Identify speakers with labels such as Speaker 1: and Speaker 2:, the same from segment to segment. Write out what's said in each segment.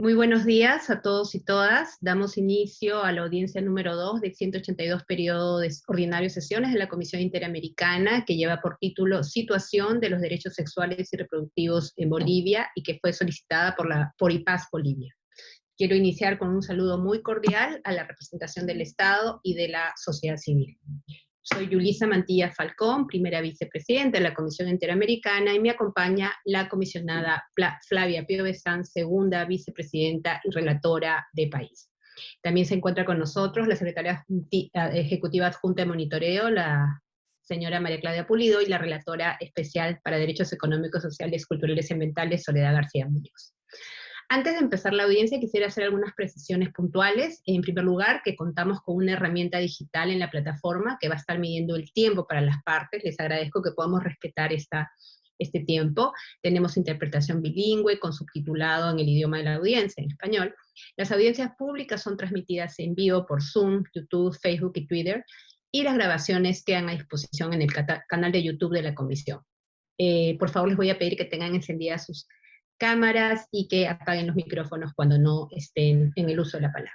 Speaker 1: Muy buenos días a todos y todas. Damos inicio a la audiencia número 2 del 182 periodo de ordinario sesiones de la Comisión Interamericana, que lleva por título Situación de los Derechos Sexuales y Reproductivos en Bolivia, y que fue solicitada por, la, por IPAS Bolivia. Quiero iniciar con un saludo muy cordial a la representación del Estado y de la sociedad civil. Soy Yulisa Mantilla Falcón, primera vicepresidenta de la Comisión Interamericana, y me acompaña la comisionada Flavia Piovesan, segunda vicepresidenta y relatora de país. También se encuentra con nosotros la secretaria ejecutiva adjunta de monitoreo, la señora María Claudia Pulido, y la relatora especial para Derechos Económicos, Sociales, Culturales y Ambientales, Soledad García Muñoz. Antes de empezar la audiencia quisiera hacer algunas precisiones puntuales. En primer lugar, que contamos con una herramienta digital en la plataforma que va a estar midiendo el tiempo para las partes. Les agradezco que podamos respetar esta, este tiempo. Tenemos interpretación bilingüe con subtitulado en el idioma de la audiencia, en español. Las audiencias públicas son transmitidas en vivo por Zoom, YouTube, Facebook y Twitter, y las grabaciones quedan a disposición en el canal de YouTube de la comisión. Eh, por favor, les voy a pedir que tengan encendidas sus cámaras y que apaguen los micrófonos cuando no estén en el uso de la palabra.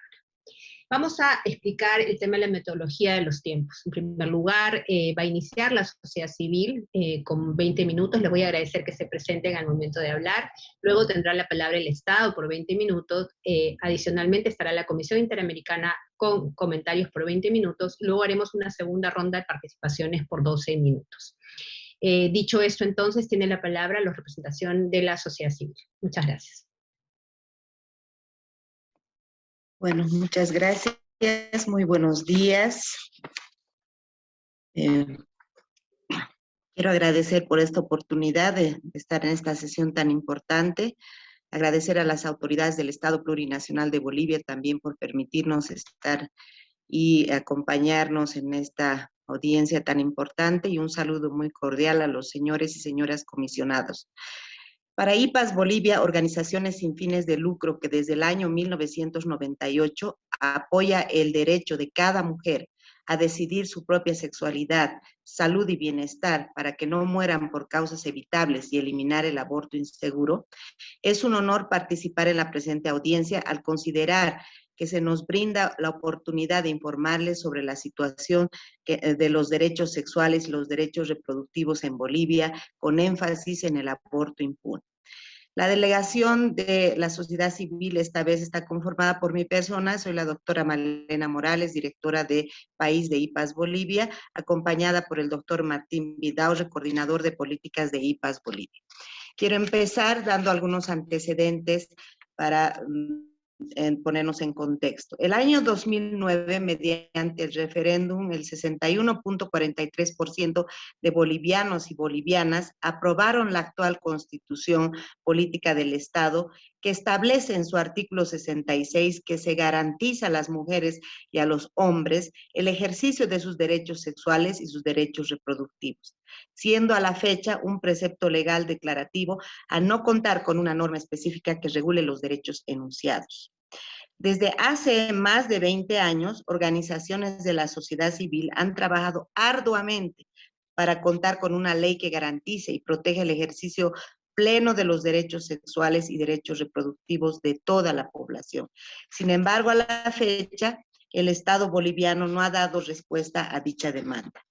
Speaker 1: Vamos a explicar el tema de la metodología de los tiempos. En primer lugar, eh, va a iniciar la sociedad civil eh, con 20 minutos. Les voy a agradecer que se presenten al momento de hablar. Luego tendrá la palabra el Estado por 20 minutos. Eh, adicionalmente estará la Comisión Interamericana con comentarios por 20 minutos. Luego haremos una segunda ronda de participaciones por 12 minutos. Eh, dicho esto, entonces, tiene la palabra la representación de la sociedad civil. Muchas gracias.
Speaker 2: Bueno, muchas gracias. Muy buenos días. Eh, quiero agradecer por esta oportunidad de estar en esta sesión tan importante. Agradecer a las autoridades del Estado Plurinacional de Bolivia también por permitirnos estar y acompañarnos en esta audiencia tan importante y un saludo muy cordial a los señores y señoras comisionados. Para IPAS Bolivia, organizaciones sin fines de lucro que desde el año 1998 apoya el derecho de cada mujer a decidir su propia sexualidad, salud y bienestar para que no mueran por causas evitables y eliminar el aborto inseguro, es un honor participar en la presente audiencia al considerar que se nos brinda la oportunidad de informarles sobre la situación eh, de los derechos sexuales y los derechos reproductivos en Bolivia, con énfasis en el aborto impune. La delegación de la sociedad civil esta vez está conformada por mi persona, soy la doctora Malena Morales, directora de País de IPAS Bolivia, acompañada por el doctor Martín Vidal, coordinador de políticas de IPAS Bolivia. Quiero empezar dando algunos antecedentes para mm, en ponernos en contexto. El año 2009, mediante el referéndum, el 61.43% de bolivianos y bolivianas aprobaron la actual constitución política del Estado que establece en su artículo 66 que se garantiza a las mujeres y a los hombres el ejercicio de sus derechos sexuales y sus derechos reproductivos, siendo a la fecha un precepto legal declarativo a no contar con una norma específica que regule los derechos enunciados. Desde hace más de 20 años, organizaciones de la sociedad civil han trabajado arduamente para contar con una ley que garantice y protege el ejercicio pleno de los derechos sexuales y derechos reproductivos de toda la población. Sin embargo, a la fecha, el Estado boliviano no ha dado respuesta a dicha demanda.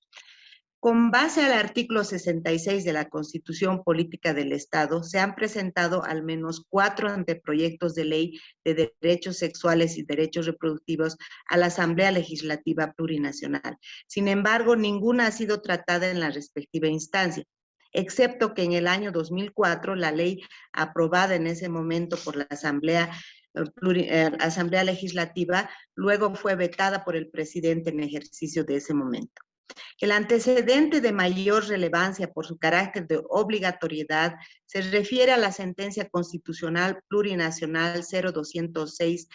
Speaker 2: Con base al artículo 66 de la Constitución Política del Estado, se han presentado al menos cuatro anteproyectos de ley de derechos sexuales y derechos reproductivos a la Asamblea Legislativa Plurinacional. Sin embargo, ninguna ha sido tratada en la respectiva instancia excepto que en el año 2004 la ley aprobada en ese momento por la Asamblea eh, eh, Asamblea Legislativa, luego fue vetada por el presidente en ejercicio de ese momento. El antecedente de mayor relevancia por su carácter de obligatoriedad se refiere a la sentencia constitucional plurinacional 0206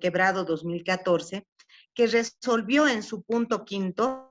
Speaker 2: quebrado 2014, que resolvió en su punto quinto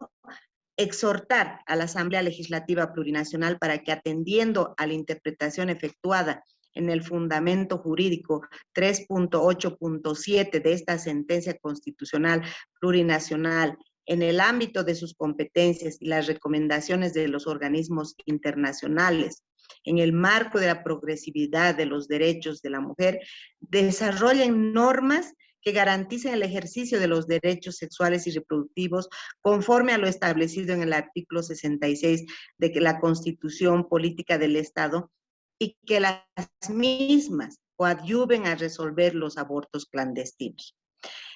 Speaker 2: exhortar a la Asamblea Legislativa Plurinacional para que atendiendo a la interpretación efectuada en el fundamento jurídico 3.8.7 de esta sentencia constitucional plurinacional en el ámbito de sus competencias y las recomendaciones de los organismos internacionales, en el marco de la progresividad de los derechos de la mujer, desarrollen normas que garanticen el ejercicio de los derechos sexuales y reproductivos conforme a lo establecido en el artículo 66 de la Constitución Política del Estado y que las mismas coadyuven a resolver los abortos clandestinos.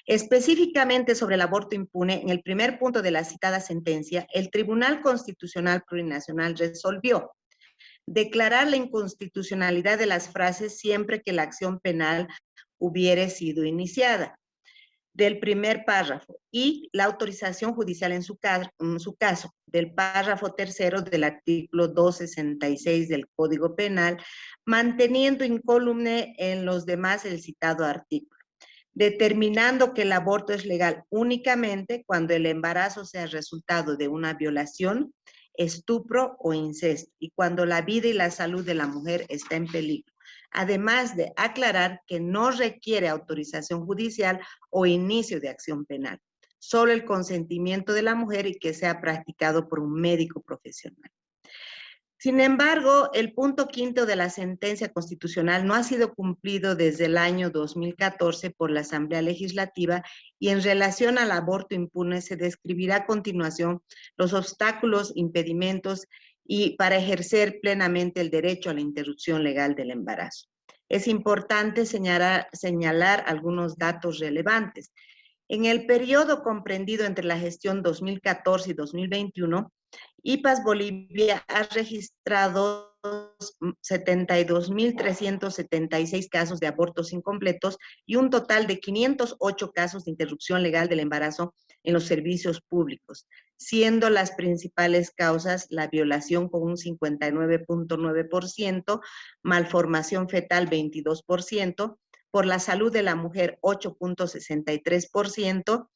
Speaker 2: Específicamente sobre el aborto impune, en el primer punto de la citada sentencia, el Tribunal Constitucional Plurinacional resolvió declarar la inconstitucionalidad de las frases siempre que la acción penal hubiere sido iniciada del primer párrafo y la autorización judicial en su, caso, en su caso del párrafo tercero del artículo 266 del Código Penal, manteniendo incólume en los demás el citado artículo determinando que el aborto es legal únicamente cuando el embarazo sea resultado de una violación, estupro o incesto y cuando la vida y la salud de la mujer está en peligro. Además de aclarar que no requiere autorización judicial o inicio de acción penal, solo el consentimiento de la mujer y que sea practicado por un médico profesional. Sin embargo, el punto quinto de la sentencia constitucional no ha sido cumplido desde el año 2014 por la Asamblea Legislativa y en relación al aborto impune se describirá a continuación los obstáculos, impedimentos y para ejercer plenamente el derecho a la interrupción legal del embarazo. Es importante señalar, señalar algunos datos relevantes. En el periodo comprendido entre la gestión 2014 y 2021, IPAS Bolivia ha registrado 72.376 casos de abortos incompletos y un total de 508 casos de interrupción legal del embarazo en los servicios públicos, siendo las principales causas la violación con un 59.9%, malformación fetal 22%, por la salud de la mujer 8.63%,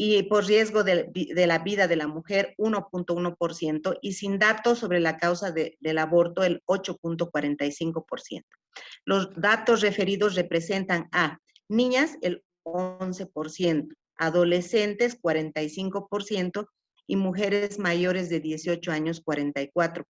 Speaker 2: y por riesgo de, la vida de la mujer 1.1% y sin datos sobre la causa del aborto el 8.45%. Los datos referidos representan a niñas el 11%, adolescentes 45% y mujeres mayores de 18 años 44%.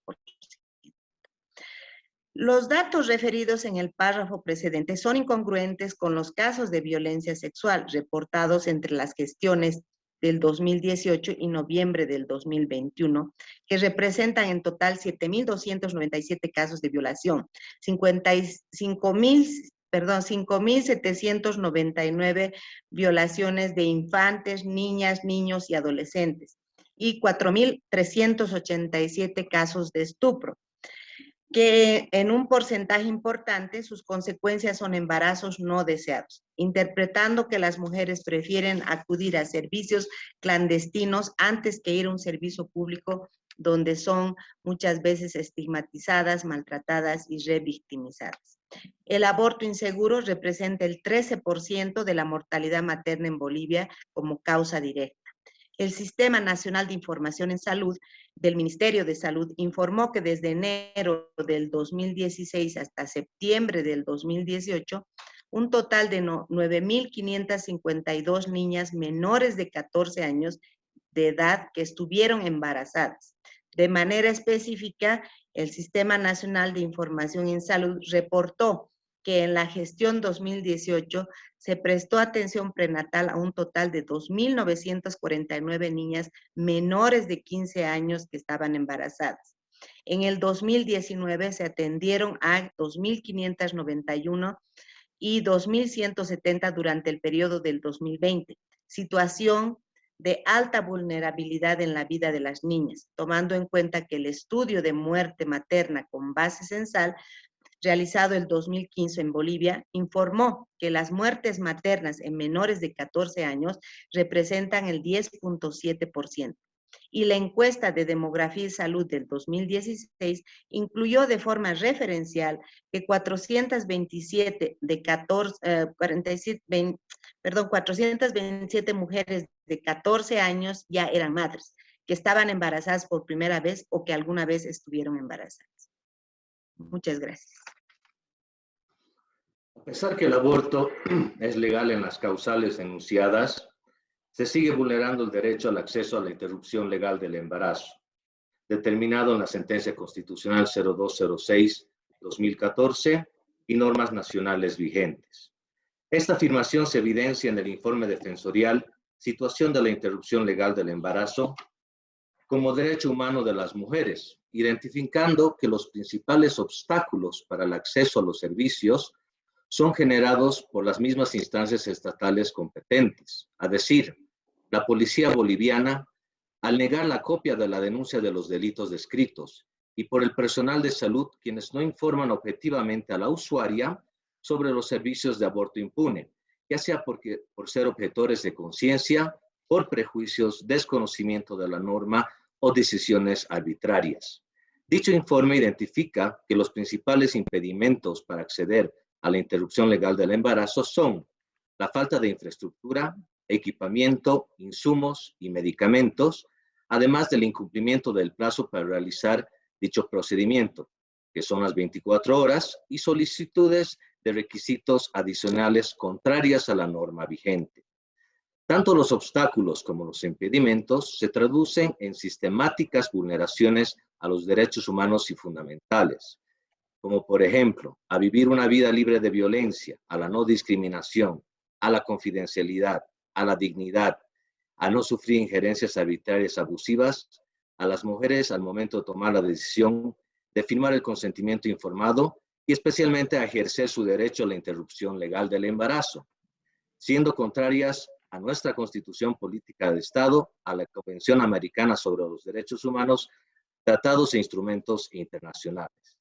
Speaker 2: Los datos referidos en el párrafo precedente son incongruentes con los casos de violencia sexual reportados entre las gestiones del 2018 y noviembre del 2021, que representan en total 7.297 casos de violación, 55.000 perdón, 5.799 violaciones de infantes, niñas, niños y adolescentes y 4.387 casos de estupro que en un porcentaje importante sus consecuencias son embarazos no deseados, interpretando que las mujeres prefieren acudir a servicios clandestinos antes que ir a un servicio público donde son muchas veces estigmatizadas, maltratadas y revictimizadas. El aborto inseguro representa el 13% de la mortalidad materna en Bolivia como causa directa. El Sistema Nacional de Información en Salud del Ministerio de Salud informó que desde enero del 2016 hasta septiembre del 2018, un total de 9.552 niñas menores de 14 años de edad que estuvieron embarazadas. De manera específica, el Sistema Nacional de Información en Salud reportó que en la gestión 2018 se prestó atención prenatal a un total de 2.949 niñas menores de 15 años que estaban embarazadas. En el 2019 se atendieron a 2.591 y 2.170 durante el periodo del 2020, situación de alta vulnerabilidad en la vida de las niñas, tomando en cuenta que el estudio de muerte materna con base censal realizado el 2015 en Bolivia, informó que las muertes maternas en menores de 14 años representan el 10.7%. Y la encuesta de demografía y salud del 2016 incluyó de forma referencial que 427 de 14, 47, eh, perdón, 427 mujeres de 14 años ya eran madres, que estaban embarazadas por primera vez o que alguna vez estuvieron embarazadas. Muchas gracias.
Speaker 3: A pesar que el aborto es legal en las causales enunciadas, se sigue vulnerando el derecho al acceso a la interrupción legal del embarazo. determinado en la sentencia constitucional 0206-2014 y normas nacionales vigentes. Esta afirmación se evidencia en el informe defensorial Situación de la interrupción legal del embarazo como derecho humano de las mujeres, identificando que los principales obstáculos para el acceso a los servicios son generados por las mismas instancias estatales competentes, a decir, la policía boliviana, al negar la copia de la denuncia de los delitos descritos, y por el personal de salud, quienes no informan objetivamente a la usuaria sobre los servicios de aborto impune, ya sea porque, por ser objetores de conciencia, por prejuicios, desconocimiento de la norma o decisiones arbitrarias. Dicho informe identifica que los principales impedimentos para acceder a la interrupción legal del embarazo son la falta de infraestructura, equipamiento, insumos y medicamentos, además del incumplimiento del plazo para realizar dicho procedimiento, que son las 24 horas, y solicitudes de requisitos adicionales contrarias a la norma vigente. Tanto los obstáculos como los impedimentos se traducen en sistemáticas vulneraciones a los derechos humanos y fundamentales, como por ejemplo, a vivir una vida libre de violencia, a la no discriminación, a la confidencialidad, a la dignidad, a no sufrir injerencias arbitrarias abusivas, a las mujeres al momento de tomar la decisión de firmar el consentimiento informado y especialmente a ejercer su derecho a la interrupción legal del embarazo, siendo contrarias a nuestra Constitución Política de Estado, a la Convención Americana sobre los Derechos Humanos, tratados e instrumentos internacionales.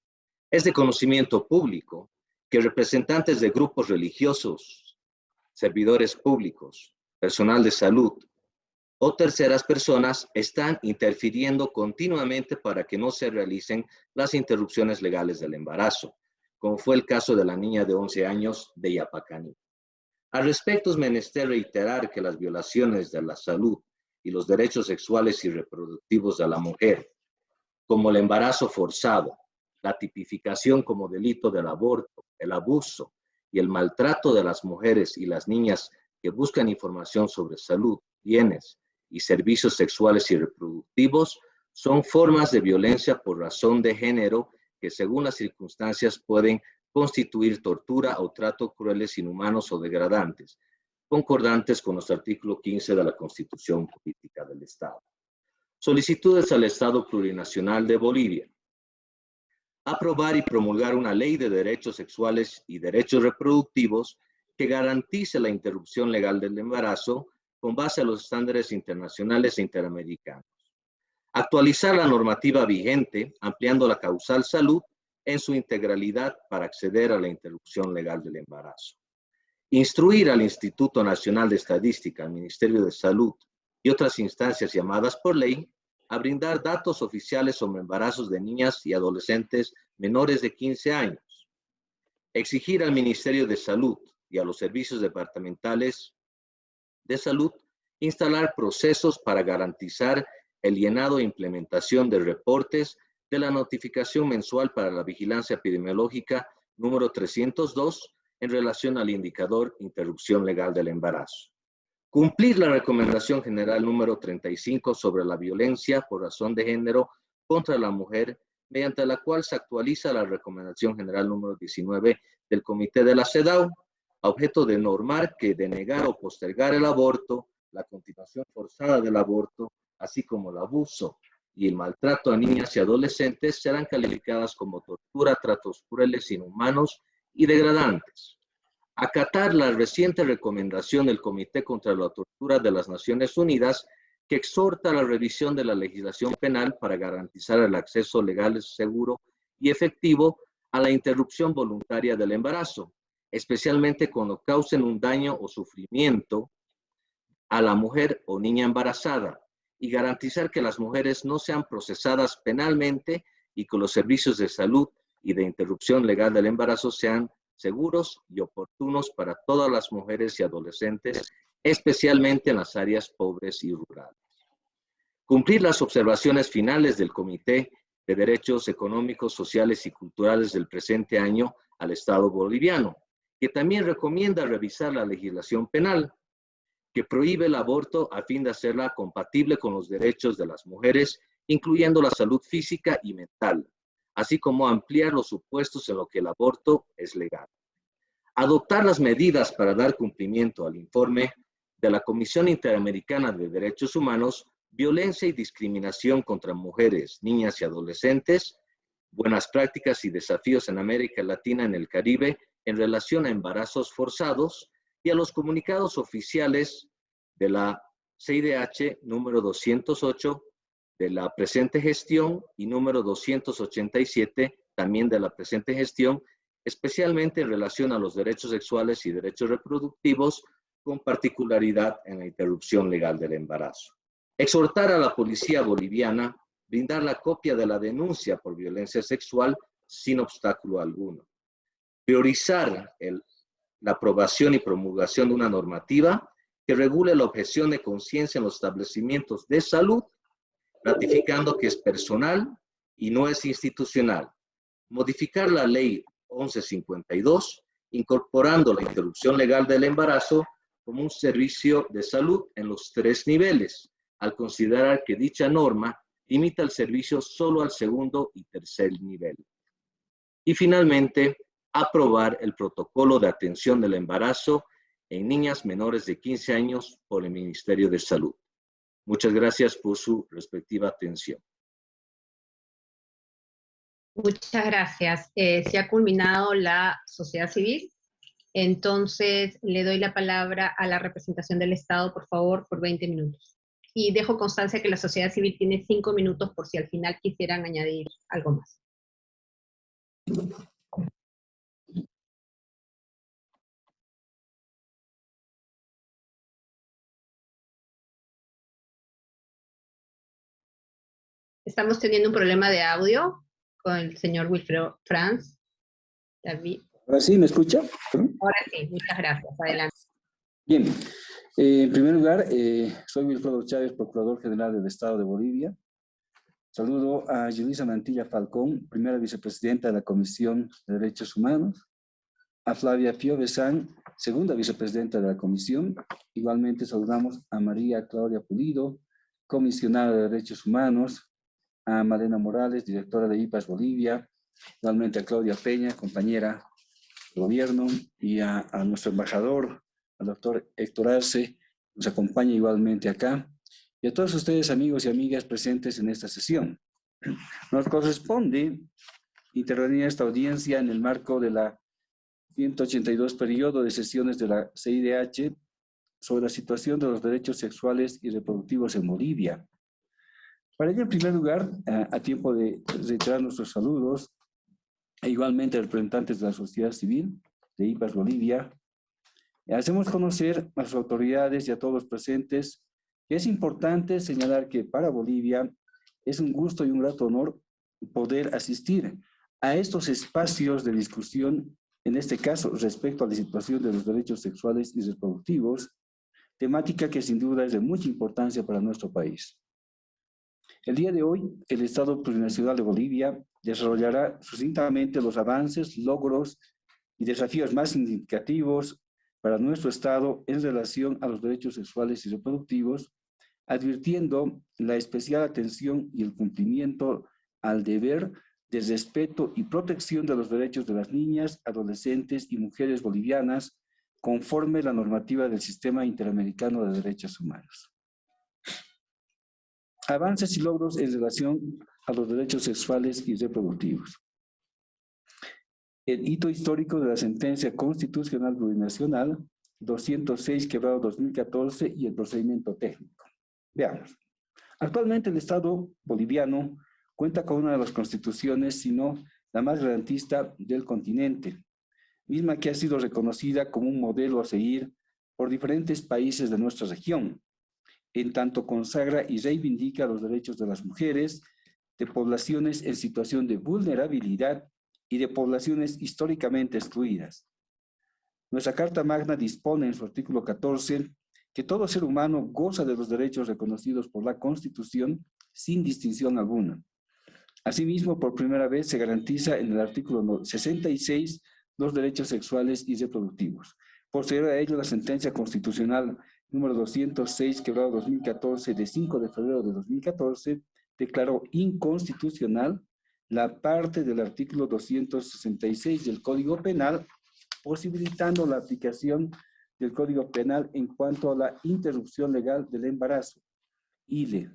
Speaker 3: Es de conocimiento público que representantes de grupos religiosos, servidores públicos, personal de salud o terceras personas están interfiriendo continuamente para que no se realicen las interrupciones legales del embarazo, como fue el caso de la niña de 11 años de Yapacani. Al respecto, es menester reiterar que las violaciones de la salud y los derechos sexuales y reproductivos de la mujer, como el embarazo forzado, la tipificación como delito del aborto, el abuso y el maltrato de las mujeres y las niñas que buscan información sobre salud, bienes y servicios sexuales y reproductivos son formas de violencia por razón de género que según las circunstancias pueden constituir tortura o trato crueles, inhumanos o degradantes, concordantes con los artículos 15 de la Constitución Política del Estado. Solicitudes al Estado Plurinacional de Bolivia aprobar y promulgar una ley de derechos sexuales y derechos reproductivos que garantice la interrupción legal del embarazo con base a los estándares internacionales e interamericanos. Actualizar la normativa vigente, ampliando la causal salud en su integralidad para acceder a la interrupción legal del embarazo. Instruir al Instituto Nacional de Estadística, al Ministerio de Salud y otras instancias llamadas por ley a brindar datos oficiales sobre embarazos de niñas y adolescentes menores de 15 años. Exigir al Ministerio de Salud y a los servicios departamentales de salud instalar procesos para garantizar el llenado e implementación de reportes de la notificación mensual para la vigilancia epidemiológica número 302 en relación al indicador interrupción legal del embarazo. Cumplir la recomendación general número 35 sobre la violencia por razón de género contra la mujer, mediante la cual se actualiza la recomendación general número 19 del Comité de la CEDAW, a objeto de normar que denegar o postergar el aborto, la continuación forzada del aborto, así como el abuso y el maltrato a niñas y adolescentes serán calificadas como tortura, tratos crueles, inhumanos y degradantes acatar la reciente recomendación del Comité contra la Tortura de las Naciones Unidas que exhorta a la revisión de la legislación penal para garantizar el acceso legal, seguro y efectivo a la interrupción voluntaria del embarazo, especialmente cuando causen un daño o sufrimiento a la mujer o niña embarazada, y garantizar que las mujeres no sean procesadas penalmente y que los servicios de salud y de interrupción legal del embarazo sean seguros y oportunos para todas las mujeres y adolescentes, especialmente en las áreas pobres y rurales. Cumplir las observaciones finales del Comité de Derechos Económicos, Sociales y Culturales del presente año al Estado boliviano, que también recomienda revisar la legislación penal, que prohíbe el aborto a fin de hacerla compatible con los derechos de las mujeres incluyendo la salud física y mental, así como ampliar los supuestos en los que el aborto es legal. Adoptar las medidas para dar cumplimiento al informe de la Comisión Interamericana de Derechos Humanos, Violencia y Discriminación contra Mujeres, Niñas y Adolescentes, Buenas Prácticas y Desafíos en América Latina y en el Caribe en relación a embarazos forzados y a los comunicados oficiales de la CIDH número 208 de la presente gestión y número 287 también de la presente gestión, especialmente en relación a los derechos sexuales y derechos reproductivos, con particularidad en la interrupción legal del embarazo. Exhortar a la policía boliviana brindar la copia de la denuncia por violencia sexual sin obstáculo alguno. Priorizar la aprobación y promulgación de una normativa que regule la objeción de conciencia en los establecimientos de salud, ratificando que es personal y no es institucional. Modificar la ley 1152, incorporando la interrupción legal del embarazo como un servicio de salud en los tres niveles, al considerar que dicha norma limita el servicio solo al segundo y tercer nivel. Y finalmente, aprobar el protocolo de atención del embarazo en niñas menores de 15 años por el Ministerio de Salud. Muchas gracias por su respectiva atención.
Speaker 1: Muchas gracias. Eh, se ha culminado la sociedad civil. Entonces, le doy la palabra a la representación del Estado, por favor, por 20 minutos. Y dejo constancia que la sociedad civil tiene 5 minutos por si al final quisieran añadir algo más. Estamos teniendo un problema de audio con el señor Wilfredo Franz. David.
Speaker 4: Ahora sí, ¿me escucha?
Speaker 1: Ahora sí, muchas gracias. Adelante.
Speaker 4: Bien. Eh, en primer lugar, eh, soy Wilfredo Chávez, Procurador General del Estado de Bolivia. Saludo a Yulisa Mantilla Falcón, primera vicepresidenta de la Comisión de Derechos Humanos. A Flavia Pio Besán, segunda vicepresidenta de la Comisión. Igualmente saludamos a María Claudia Pulido, comisionada de Derechos Humanos, a Malena Morales, directora de IPAS Bolivia, igualmente a Claudia Peña, compañera de gobierno, y a, nuestro embajador, al doctor Héctor Arce, nos acompaña igualmente acá, y a todos ustedes amigos y amigas presentes en esta sesión. Nos corresponde intervenir en esta audiencia en el marco de la 182 periodo de sesiones de la CIDH sobre la situación de los derechos sexuales y reproductivos en Bolivia, para ello, en primer lugar, a, tiempo de reiterar nuestros saludos, e igualmente representantes de la sociedad civil de IPAS Bolivia, hacemos conocer a las autoridades y a todos los presentes que es importante señalar que para Bolivia es un gusto y un grato honor poder asistir a estos espacios de discusión, en este caso respecto a la situación de los derechos sexuales y reproductivos, temática que sin duda es de mucha importancia para nuestro país. El día de hoy, el Estado Plurinacional de Bolivia desarrollará sucintamente los avances, logros y desafíos más significativos para nuestro Estado en relación a los derechos sexuales y reproductivos, advirtiendo la especial atención y el cumplimiento al deber de respeto y protección de los derechos de las niñas, adolescentes y mujeres bolivianas conforme la normativa del Sistema Interamericano de Derechos Humanos. Avances y logros en relación a los derechos sexuales y reproductivos. El hito histórico de la sentencia constitucional plurinacional 206 quebrado 2014 y el procedimiento técnico. Veamos. Actualmente el Estado boliviano cuenta con una de las constituciones, sino la más garantista del continente, misma que ha sido reconocida como un modelo a seguir por diferentes países de nuestra región, en tanto consagra y reivindica los derechos de las mujeres, de poblaciones en situación de vulnerabilidad y de poblaciones históricamente excluidas. Nuestra Carta Magna dispone en su artículo 14 que todo ser humano goza de los derechos reconocidos por la Constitución sin distinción alguna. Asimismo, por primera vez se garantiza en el artículo 66 los derechos sexuales y reproductivos. Posterior a ello, la sentencia constitucional número 206, quebrado 2014, de 5 de febrero de 2014, declaró inconstitucional la parte del artículo 266 del Código Penal, posibilitando la aplicación del Código Penal en cuanto a la interrupción legal del embarazo, ILE,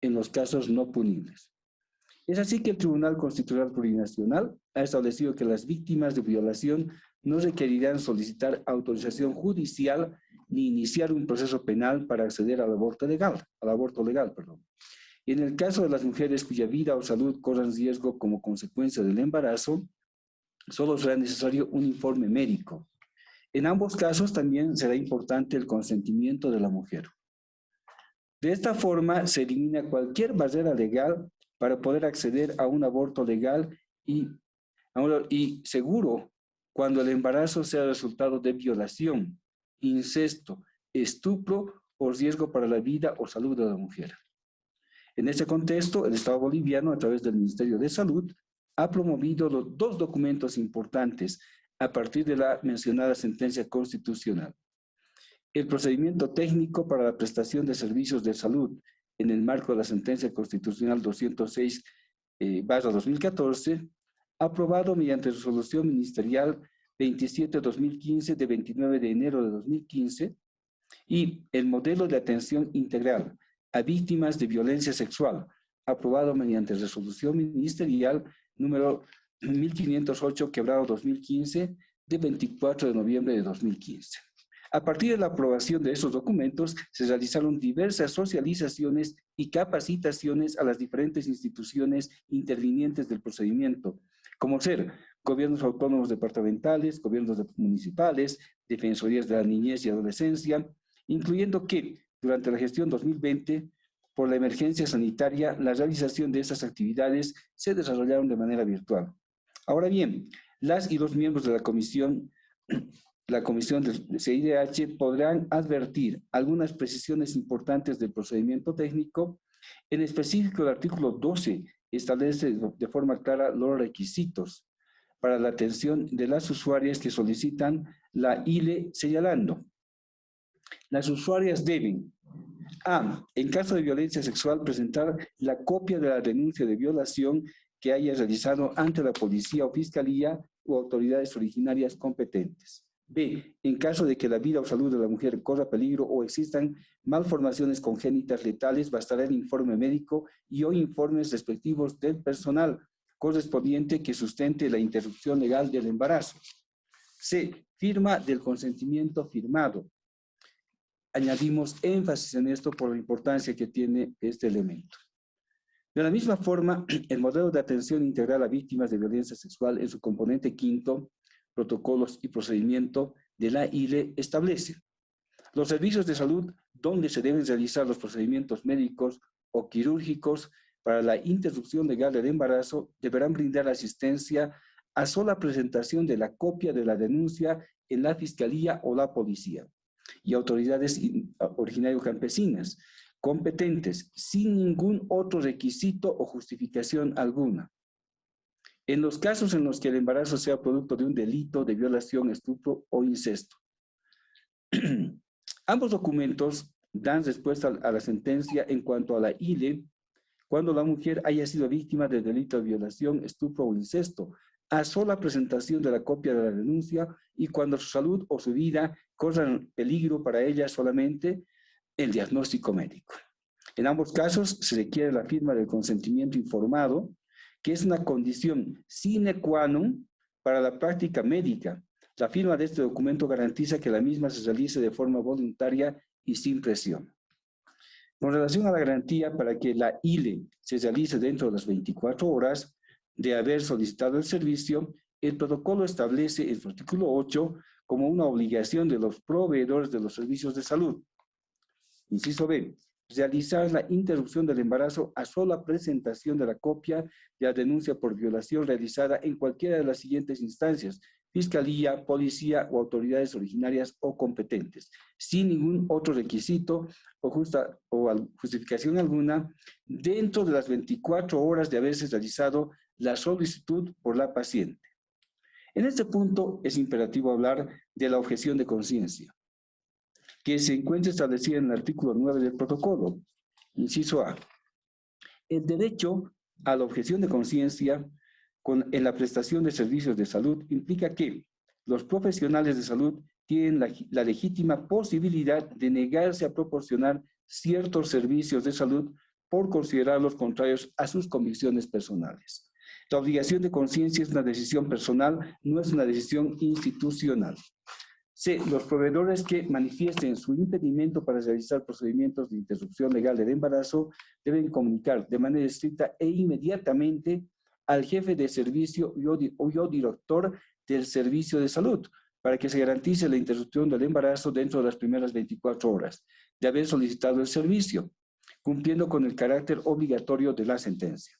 Speaker 4: en los casos no punibles. Es así que el Tribunal Constitucional Plurinacional ha establecido que las víctimas de violación no requerirán solicitar autorización judicial ni iniciar un proceso penal para acceder al aborto legal, al aborto legal, perdón. En el caso de las mujeres cuya vida o salud corran riesgo como consecuencia del embarazo, solo será necesario un informe médico. En ambos casos también será importante el consentimiento de la mujer. De esta forma se elimina cualquier barrera legal para poder acceder a un aborto legal y, y seguro cuando el embarazo sea resultado de violación, incesto, estupro o riesgo para la vida o salud de la mujer. En este contexto, el Estado boliviano, a través del Ministerio de Salud, ha promovido los dos documentos importantes a partir de la mencionada sentencia constitucional. El procedimiento técnico para la prestación de servicios de salud en el marco de la sentencia constitucional 206 eh, 2014, aprobado mediante resolución ministerial 27-2015 de 29 de enero de 2015, y el modelo de atención integral a víctimas de violencia sexual, aprobado mediante resolución ministerial número 1508, quebrado 2015, de 24 de noviembre de 2015. A partir de la aprobación de esos documentos, se realizaron diversas socializaciones y capacitaciones a las diferentes instituciones intervinientes del procedimiento, como ser gobiernos autónomos departamentales, gobiernos municipales, defensorías de la niñez y adolescencia, incluyendo que durante la gestión 2020, por la emergencia sanitaria, la realización de estas actividades se desarrollaron de manera virtual. Ahora bien, las y los miembros de la comisión, la comisión del CIDH podrán advertir algunas precisiones importantes del procedimiento técnico. En específico, el artículo 12 establece de forma clara los requisitos para la atención de las usuarias que solicitan la ILE señalando. Las usuarias deben A. En caso de violencia sexual, presentar la copia de la denuncia de violación que haya realizado ante la policía o fiscalía o autoridades originarias competentes. B. En caso de que la vida o salud de la mujer corra peligro o existan malformaciones congénitas letales, bastará el informe médico y o informes respectivos del personal correspondiente que sustente la interrupción legal del embarazo. C. Firma del consentimiento firmado. Añadimos énfasis en esto por la importancia que tiene este elemento. De la misma forma, el modelo de atención integral a víctimas de violencia sexual en su componente quinto, protocolos y procedimiento de la ILE establece los servicios de salud donde se deben realizar los procedimientos médicos o quirúrgicos para la interrupción legal del embarazo deberán brindar asistencia a sola presentación de la copia de la denuncia en la fiscalía o la policía y autoridades originarios campesinas competentes sin ningún otro requisito o justificación alguna. En los casos en los que el embarazo sea producto de un delito de violación, estupro o incesto. Ambos documentos dan respuesta a la sentencia en cuanto a la ILE cuando la mujer haya sido víctima de delito de violación, estupro o incesto, a sola presentación de la copia de la denuncia y cuando su salud o su vida corran peligro para ella solamente el diagnóstico médico. En ambos casos se requiere la firma del consentimiento informado, que es una condición sine qua non para la práctica médica. La firma de este documento garantiza que la misma se realice de forma voluntaria y sin presión. Con relación a la garantía para que la ILE se realice dentro de las 24 horas de haber solicitado el servicio, el protocolo establece en su artículo 8 como una obligación de los proveedores de los servicios de salud. Inciso B, realizar la interrupción del embarazo a sola presentación de la copia de la denuncia por violación realizada en cualquiera de las siguientes instancias, fiscalía, policía o autoridades originarias o competentes, sin ningún otro requisito o, justificación alguna, dentro de las 24 horas de haberse realizado la solicitud por la paciente. En este punto es imperativo hablar de la objeción de conciencia, que se encuentra establecida en el artículo 9 del protocolo, inciso A. El derecho a la objeción de conciencia en la prestación de servicios de salud implica que los profesionales de salud tienen la, la, legítima posibilidad de negarse a proporcionar ciertos servicios de salud por considerarlos contrarios a sus convicciones personales. La obligación de conciencia es una decisión personal, no es una decisión institucional. C. Los proveedores que manifiesten su impedimento para realizar procedimientos de interrupción legal del embarazo deben comunicar de manera estricta e inmediatamente al jefe de servicio o director del servicio de salud para que se garantice la interrupción del embarazo dentro de las primeras 24 horas de haber solicitado el servicio, cumpliendo con el carácter obligatorio de la sentencia.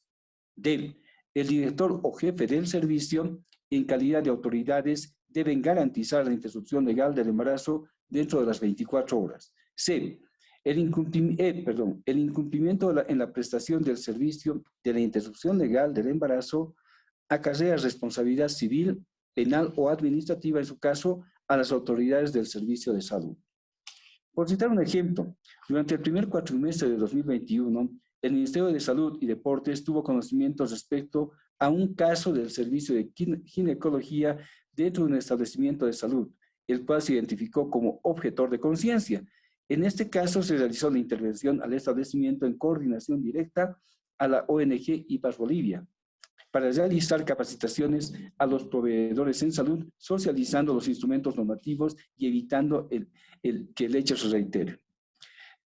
Speaker 4: D. El director o jefe del servicio, en calidad de autoridades, deben garantizar la interrupción legal del embarazo dentro de las 24 horas. C. El, incumplimiento, eh, perdón, el incumplimiento en la prestación del servicio de la interrupción legal del embarazo acarrea responsabilidad civil, penal o administrativa, en su caso, a las autoridades del servicio de salud. Por citar un ejemplo, durante el primer cuatrimestre de 2021, el Ministerio de Salud y Deportes tuvo conocimiento respecto a un caso del servicio de ginecología dentro de un establecimiento de salud, el cual se identificó como objetor de conciencia, en este caso se realizó la intervención al establecimiento en coordinación directa a la ONG IPAS Bolivia para realizar capacitaciones a los proveedores en salud, socializando los instrumentos normativos y evitando el, que el hecho se reitere.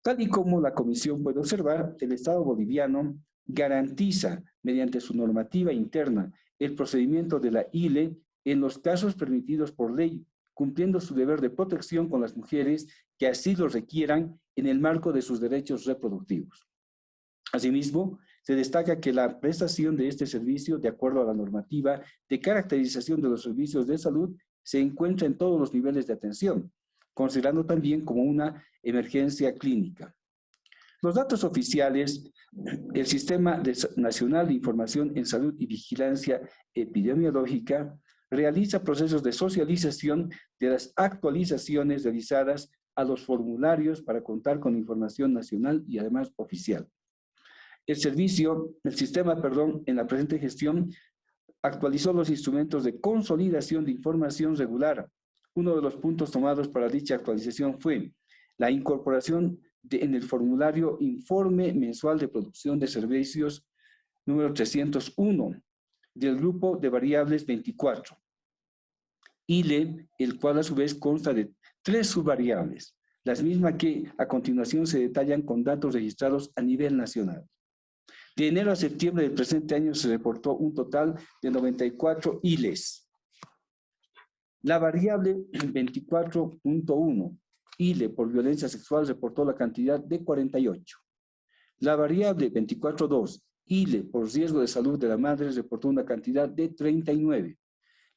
Speaker 4: Tal y como la Comisión puede observar, el Estado boliviano garantiza, mediante su normativa interna, el procedimiento de la ILE en los casos permitidos por ley cumpliendo su deber de protección con las mujeres que así lo requieran en el marco de sus derechos reproductivos. Asimismo, se destaca que la prestación de este servicio, de acuerdo a la normativa de caracterización de los servicios de salud, se encuentra en todos los niveles de atención, considerando también como una emergencia clínica. Los datos oficiales, el Sistema Nacional de Información en Salud y Vigilancia Epidemiológica realiza procesos de socialización de las actualizaciones realizadas a los formularios para contar con información nacional y además oficial. El servicio, el sistema, perdón, en la presente gestión actualizó los instrumentos de consolidación de información regular. Uno de los puntos tomados para dicha actualización fue la incorporación en el formulario Informe Mensual de Producción de Servicios número 301, del grupo de variables 24. ILE, el cual a su vez consta de tres subvariables, las mismas que a continuación se detallan con datos registrados a nivel nacional. De enero a septiembre del presente año se reportó un total de 94 ILES. La variable 24.1, ILE por violencia sexual, reportó la cantidad de 48. La variable 24.2, ILE por riesgo de salud de la madre reportó una cantidad de 39.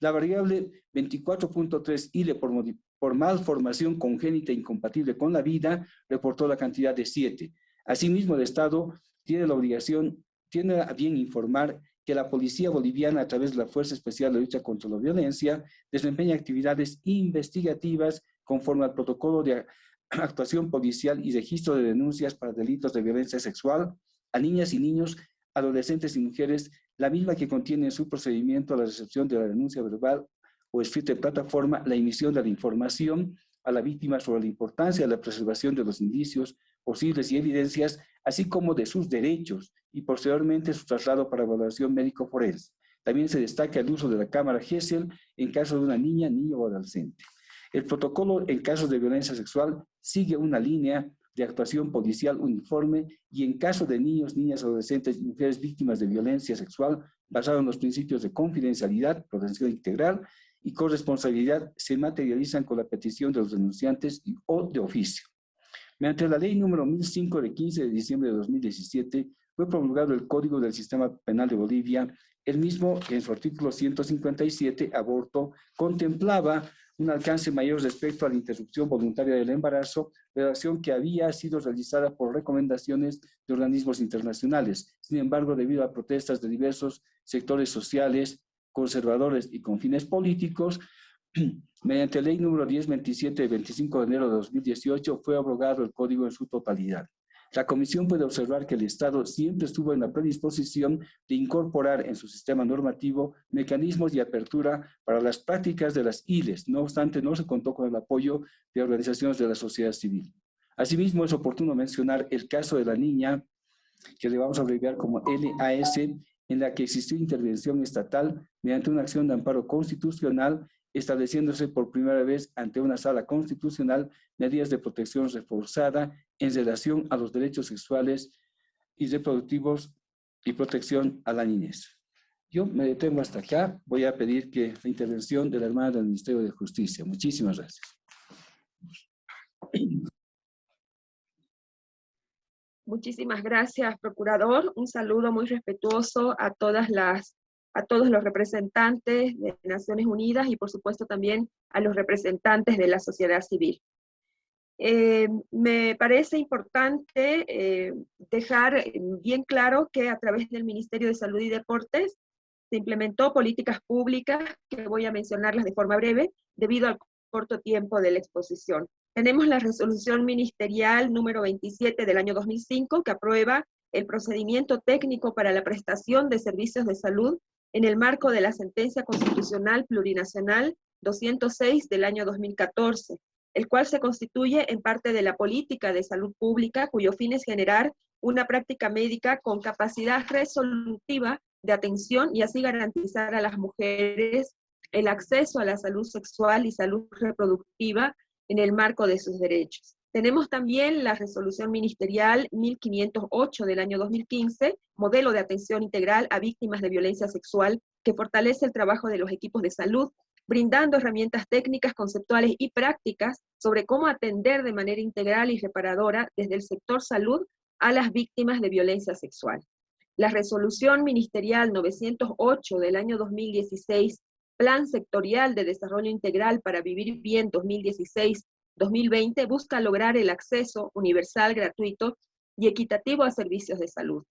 Speaker 4: La variable 24.3 ILE por, por malformación congénita incompatible con la vida reportó la cantidad de 7. Asimismo, el Estado tiene la obligación, tiene a bien informar que la Policía Boliviana, a través de la Fuerza Especial de Lucha contra la Violencia, desempeña actividades investigativas conforme al protocolo de actuación policial y registro de denuncias para delitos de violencia sexual a niñas y niños adolescentes y mujeres, la misma que contiene en su procedimiento la recepción de la denuncia verbal o escrita en plataforma, la emisión de la información a la víctima sobre la importancia de la preservación de los indicios posibles y evidencias, así como de sus derechos y posteriormente su traslado para evaluación médico-forense. También se destaca el uso de la cámara GESEL en caso de una niña, niño o adolescente. El protocolo en casos de violencia sexual sigue una línea de actuación policial uniforme y en caso de niños, niñas, adolescentes y mujeres víctimas de violencia sexual, basado en los principios de confidencialidad, protección integral y corresponsabilidad, se materializan con la petición de los denunciantes y, o de oficio. Mediante la ley número 1005 de 15 de diciembre de 2017, fue promulgado el Código del Sistema Penal de Bolivia, el mismo en su artículo 157, aborto, contemplaba un alcance mayor respecto a la interrupción voluntaria del embarazo, redacción que había sido realizada por recomendaciones de organismos internacionales. Sin embargo, debido a protestas de diversos sectores sociales, conservadores y con fines políticos, mediante ley número 1027 de 25 de enero de 2018 fue abrogado el código en su totalidad. La Comisión puede observar que el Estado siempre estuvo en la predisposición de incorporar en su sistema normativo mecanismos de apertura para las prácticas de las ILES. No obstante, no se contó con el apoyo de organizaciones de la sociedad civil. Asimismo, es oportuno mencionar el caso de la niña, que le vamos a abreviar como LAS, en la que existió intervención estatal mediante una acción de amparo constitucional estableciéndose por primera vez ante una sala constitucional medidas de protección reforzada en relación a los derechos sexuales y reproductivos y protección a la niñez. Yo me detengo hasta acá. Voy a pedir que la intervención de la hermana del Ministerio de Justicia. Muchísimas gracias.
Speaker 5: Muchísimas gracias, procurador. Un saludo muy respetuoso a todas las a todos los representantes de Naciones Unidas y por supuesto también a los representantes de la sociedad civil. Eh, me parece importante eh, dejar bien claro que a través del Ministerio de Salud y Deportes se implementó políticas públicas, que voy a mencionarlas de forma breve, debido al corto tiempo de la exposición. Tenemos la resolución ministerial número 27 del año 2005, que aprueba el procedimiento técnico para la prestación de servicios de salud en el marco de la sentencia constitucional plurinacional 206 del año 2014, el cual se constituye en parte de la política de salud pública cuyo fin es generar una práctica médica con capacidad resolutiva de atención y así garantizar a las mujeres el acceso a la salud sexual y salud reproductiva en el marco de sus derechos. Tenemos también la resolución ministerial 1508 del año 2015, modelo de atención integral a víctimas de violencia sexual, que fortalece el trabajo de los equipos de salud, brindando herramientas técnicas, conceptuales y prácticas sobre cómo atender de manera integral y reparadora desde el sector salud a las víctimas de violencia sexual. La resolución ministerial 908 del año 2016, Plan Sectorial de Desarrollo Integral para Vivir Bien 2016 2020 busca lograr el acceso universal, gratuito y equitativo a servicios de salud.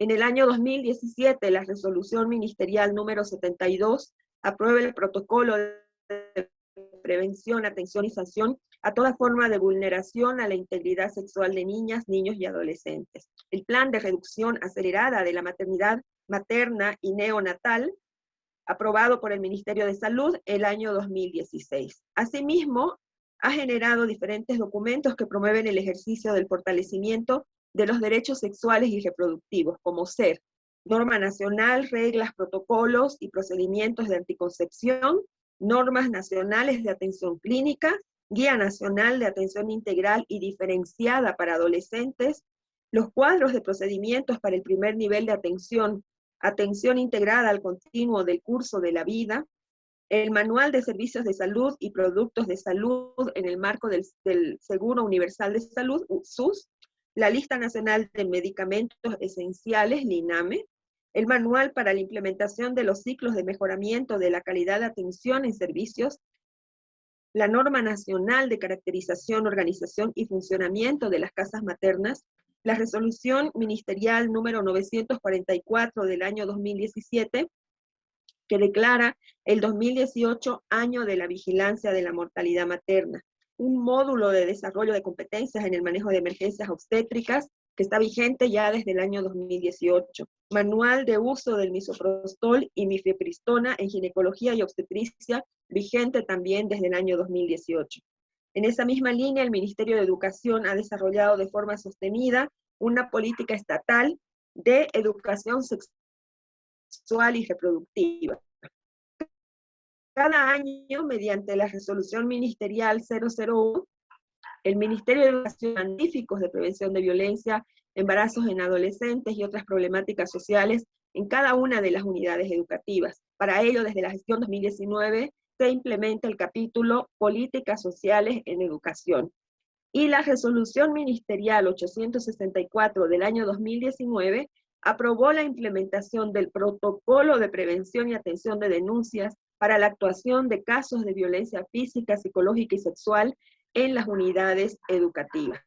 Speaker 5: En el año 2017, la resolución ministerial número 72 aprueba el protocolo de prevención, atención y sanción a toda forma de vulneración a la integridad sexual de niñas, niños y adolescentes. El plan de reducción acelerada de la maternidad materna y neonatal, aprobado por el Ministerio de Salud el año 2016. Asimismo, ha generado diferentes documentos que promueven el ejercicio del fortalecimiento de los derechos sexuales y reproductivos, como ser norma nacional, reglas, protocolos y procedimientos de anticoncepción, normas nacionales de atención clínica, guía nacional de atención integral y diferenciada para adolescentes, los cuadros de procedimientos para el primer nivel de atención, atención integrada al continuo del curso de la vida, el Manual de Servicios de Salud y Productos de Salud en el marco del, Seguro Universal de Salud, SUS, la Lista Nacional de Medicamentos Esenciales, LINAME, el Manual para la implementación de los ciclos de mejoramiento de la calidad de atención en servicios, la Norma Nacional de Caracterización, Organización y Funcionamiento de las Casas Maternas, la Resolución Ministerial número 944 del año 2017, que declara el 2018 año de la vigilancia de la mortalidad materna, un módulo de desarrollo de competencias en el manejo de emergencias obstétricas que está vigente ya desde el año 2018. Manual de uso del misoprostol y mifepristona en ginecología y obstetricia, vigente también desde el año 2018. En esa misma línea, el Ministerio de Educación ha desarrollado de forma sostenida una política estatal de educación sexual sexual y reproductiva. Cada año, mediante la resolución ministerial 001, el Ministerio de Educación científicos de prevención de violencia, embarazos en adolescentes y otras problemáticas sociales en cada una de las unidades educativas. Para ello, desde la gestión 2019, se implementa el capítulo Políticas Sociales en Educación. Y la resolución ministerial 864 del año 2019 aprobó la implementación del protocolo de prevención y atención de denuncias para la actuación de casos de violencia física, psicológica y sexual en las unidades educativas.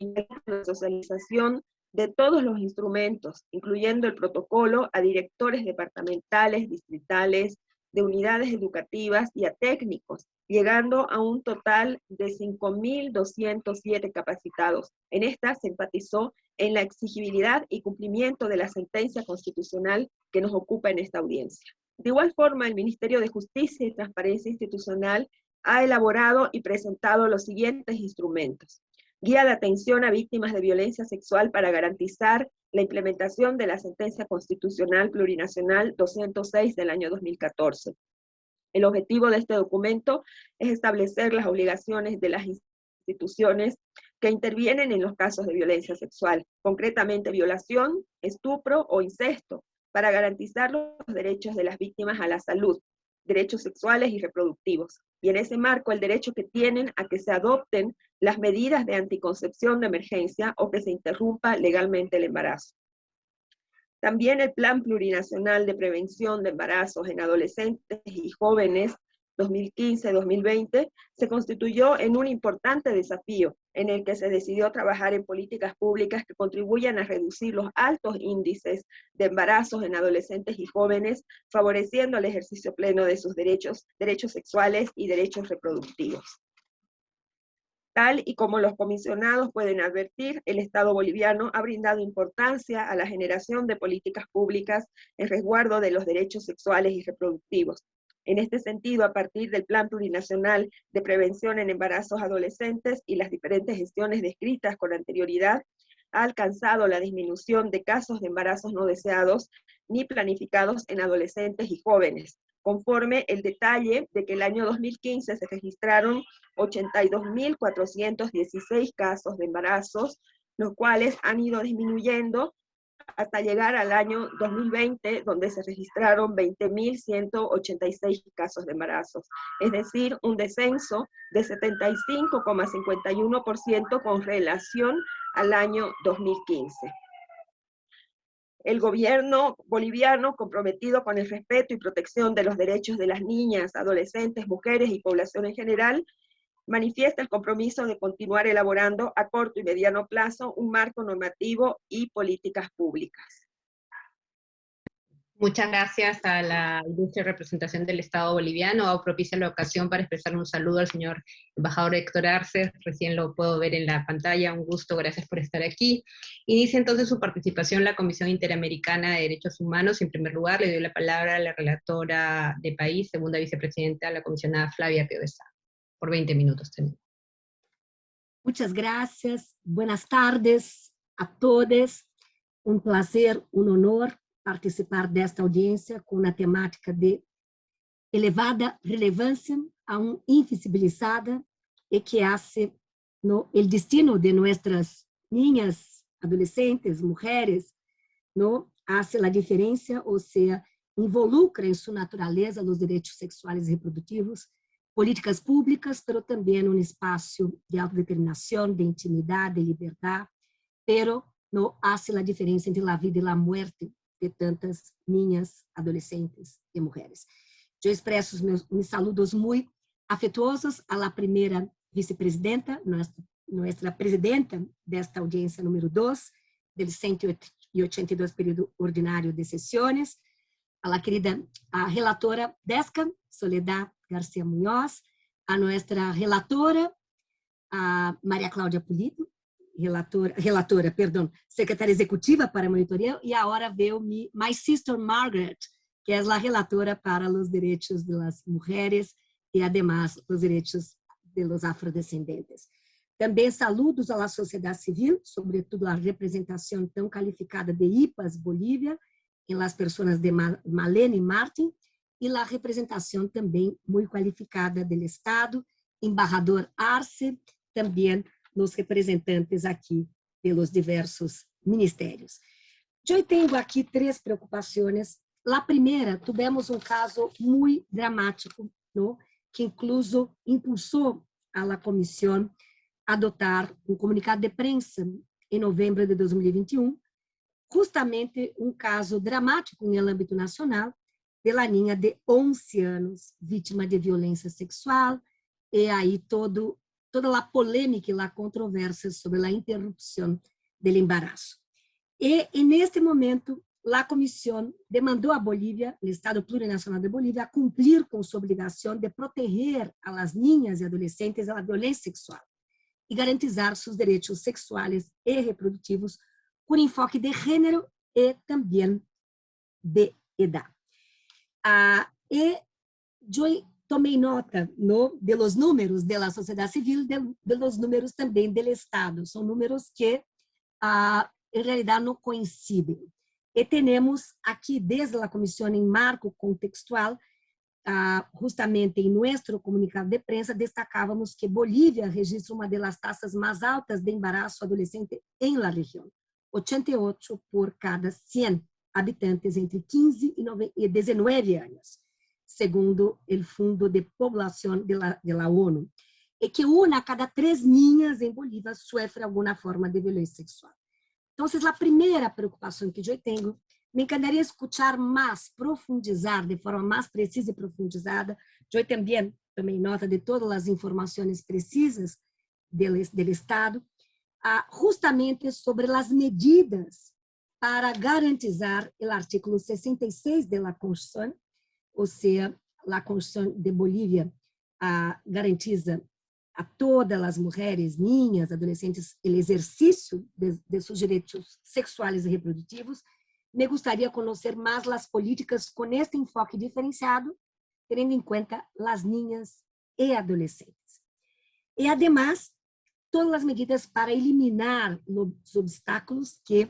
Speaker 5: La socialización de todos los instrumentos, incluyendo el protocolo a directores departamentales, distritales, de unidades educativas y a técnicos, llegando a un total de 5.207 capacitados. En esta se enfatizó en la exigibilidad y cumplimiento de la sentencia constitucional que nos ocupa en esta audiencia. De igual forma, el Ministerio de Justicia y Transparencia Institucional ha elaborado y presentado los siguientes instrumentos. Guía de atención a víctimas de violencia sexual para garantizar la implementación de la sentencia constitucional plurinacional 206 del año 2014. El objetivo de este documento es establecer las obligaciones de las instituciones que intervienen en los casos de violencia sexual, concretamente violación, estupro o incesto, para garantizar los derechos de las víctimas a la salud, derechos sexuales y reproductivos. Y en ese marco el derecho que tienen a que se adopten las medidas de anticoncepción de emergencia o que se interrumpa legalmente el embarazo. También el Plan Plurinacional de Prevención de Embarazos en Adolescentes y Jóvenes 2015-2020 se constituyó en un importante desafío en el que se decidió trabajar en políticas públicas que contribuyan a reducir los altos índices de embarazos en adolescentes y jóvenes, favoreciendo el ejercicio pleno de sus derechos, derechos sexuales y derechos reproductivos. Tal y como los comisionados pueden advertir, el Estado boliviano ha brindado importancia a la generación de políticas públicas en resguardo de los derechos sexuales y reproductivos, en este sentido, a partir del Plan Plurinacional de Prevención en Embarazos Adolescentes y las diferentes gestiones descritas con anterioridad, ha alcanzado la disminución de casos de embarazos no deseados ni planificados en adolescentes y jóvenes, conforme el detalle de que el año 2015 se registraron 82.416 casos de embarazos, los cuales han ido disminuyendo hasta llegar al año 2020, donde se registraron 20.186 casos de embarazos, es decir, un descenso de 75,51% con relación al año 2015. El gobierno boliviano, comprometido con el respeto y protección de los derechos de las niñas, adolescentes, mujeres y población en general, manifiesta el compromiso de continuar elaborando a corto y mediano plazo un marco normativo y políticas públicas.
Speaker 1: Muchas gracias a la ilustre representación del Estado boliviano. Propicia la ocasión para expresar un saludo al señor embajador Héctor Arce, recién lo puedo ver en la pantalla, un gusto, gracias por estar aquí. Inicia entonces su participación la Comisión Interamericana de Derechos Humanos. En primer lugar, le doy la palabra a la relatora de país, segunda vicepresidenta, la comisionada Flavia Piovesan por 20 minutos también.
Speaker 6: Muchas gracias. Buenas tardes a todos. Un placer, un honor participar de esta audiencia con una temática de elevada relevancia, aún invisibilizada, y que hace no, el destino de nuestras niñas, adolescentes, mujeres, no, hace la diferencia, o sea, involucra en su naturaleza los derechos sexuales y reproductivos políticas públicas, pero também um espaço de autodeterminação, de intimidade, de liberdade, pero não hace a diferença entre a vida e a morte de tantas niñas, adolescentes e mulheres. Eu expresso meus, meus saludos muito afetuosos à primeira vice-presidenta, nossa, nossa presidenta desta audiência número 2, do 182 período ordinário de sessões, a querida a relatora Desca, Soledad Garcia Munhoz, a nuestra relatora, a Maria Cláudia Pulido, relatora, relatora, perdão, secretária executiva para monitoria, e agora veio mi, my sister Margaret, que é a relatora para os direitos das mulheres e, además, os direitos dos afrodescendentes. Também saludos à sociedade civil, sobretudo a representação tão qualificada de IPAS Bolívia, em las pessoas de Malene Martin e la representação também muito qualificada do Estado, embarrador Arce, também nos representantes aqui pelos diversos ministérios. Eu tenho aqui três preocupações. La primeira, tivemos um caso muito dramático, ¿no? que incluso impulsou a la comissão a adotar um comunicado de prensa em novembro de 2021, justamente um caso dramático no âmbito nacional, pela ninha de 11 anos, vítima de violência sexual, e aí todo, toda a polêmica e a controvérsia sobre a interrupção do embaraço. E, e neste momento, a comissão demandou a Bolívia, o Estado Plurinacional de Bolívia, a cumprir com sua obrigação de proteger a las niñas e adolescentes da violência sexual e garantizar seus direitos sexuais e reprodutivos com enfoque de gênero e também de edad. Ah, e eu tomei nota no, de los números da sociedade civil, de, de los números também do Estado. São números que, ah, em realidade, não coincidem. E temos aqui, desde a comissão em marco contextual, justamente em nosso comunicado de prensa, destacávamos que Bolívia registra uma das taxas mais altas de embaraço adolescente em la região, 88 por cada 100 habitantes entre 15 e 19 anos, segundo o Fundo de População de la, de la ONU, e que uma a cada três niñas em Bolívia sofre alguma forma de violência sexual. Então, a primeira preocupação que eu tenho, me encantaria escutar mais, profundizar de forma mais precisa e profundizada. Eu também tomei nota de todas as informações precisas do, do Estado, justamente sobre as medidas para garantizar o artículo 66 da Constituição, ou seja, a Constituição de Bolívia garantiza a todas as mulheres, niñas, adolescentes, o exercício de, de seus direitos sexuais e reprodutivos, me gostaria conhecer mais as políticas com este enfoque diferenciado, tendo em conta as niñas e adolescentes. E, además, todas as medidas para eliminar os obstáculos que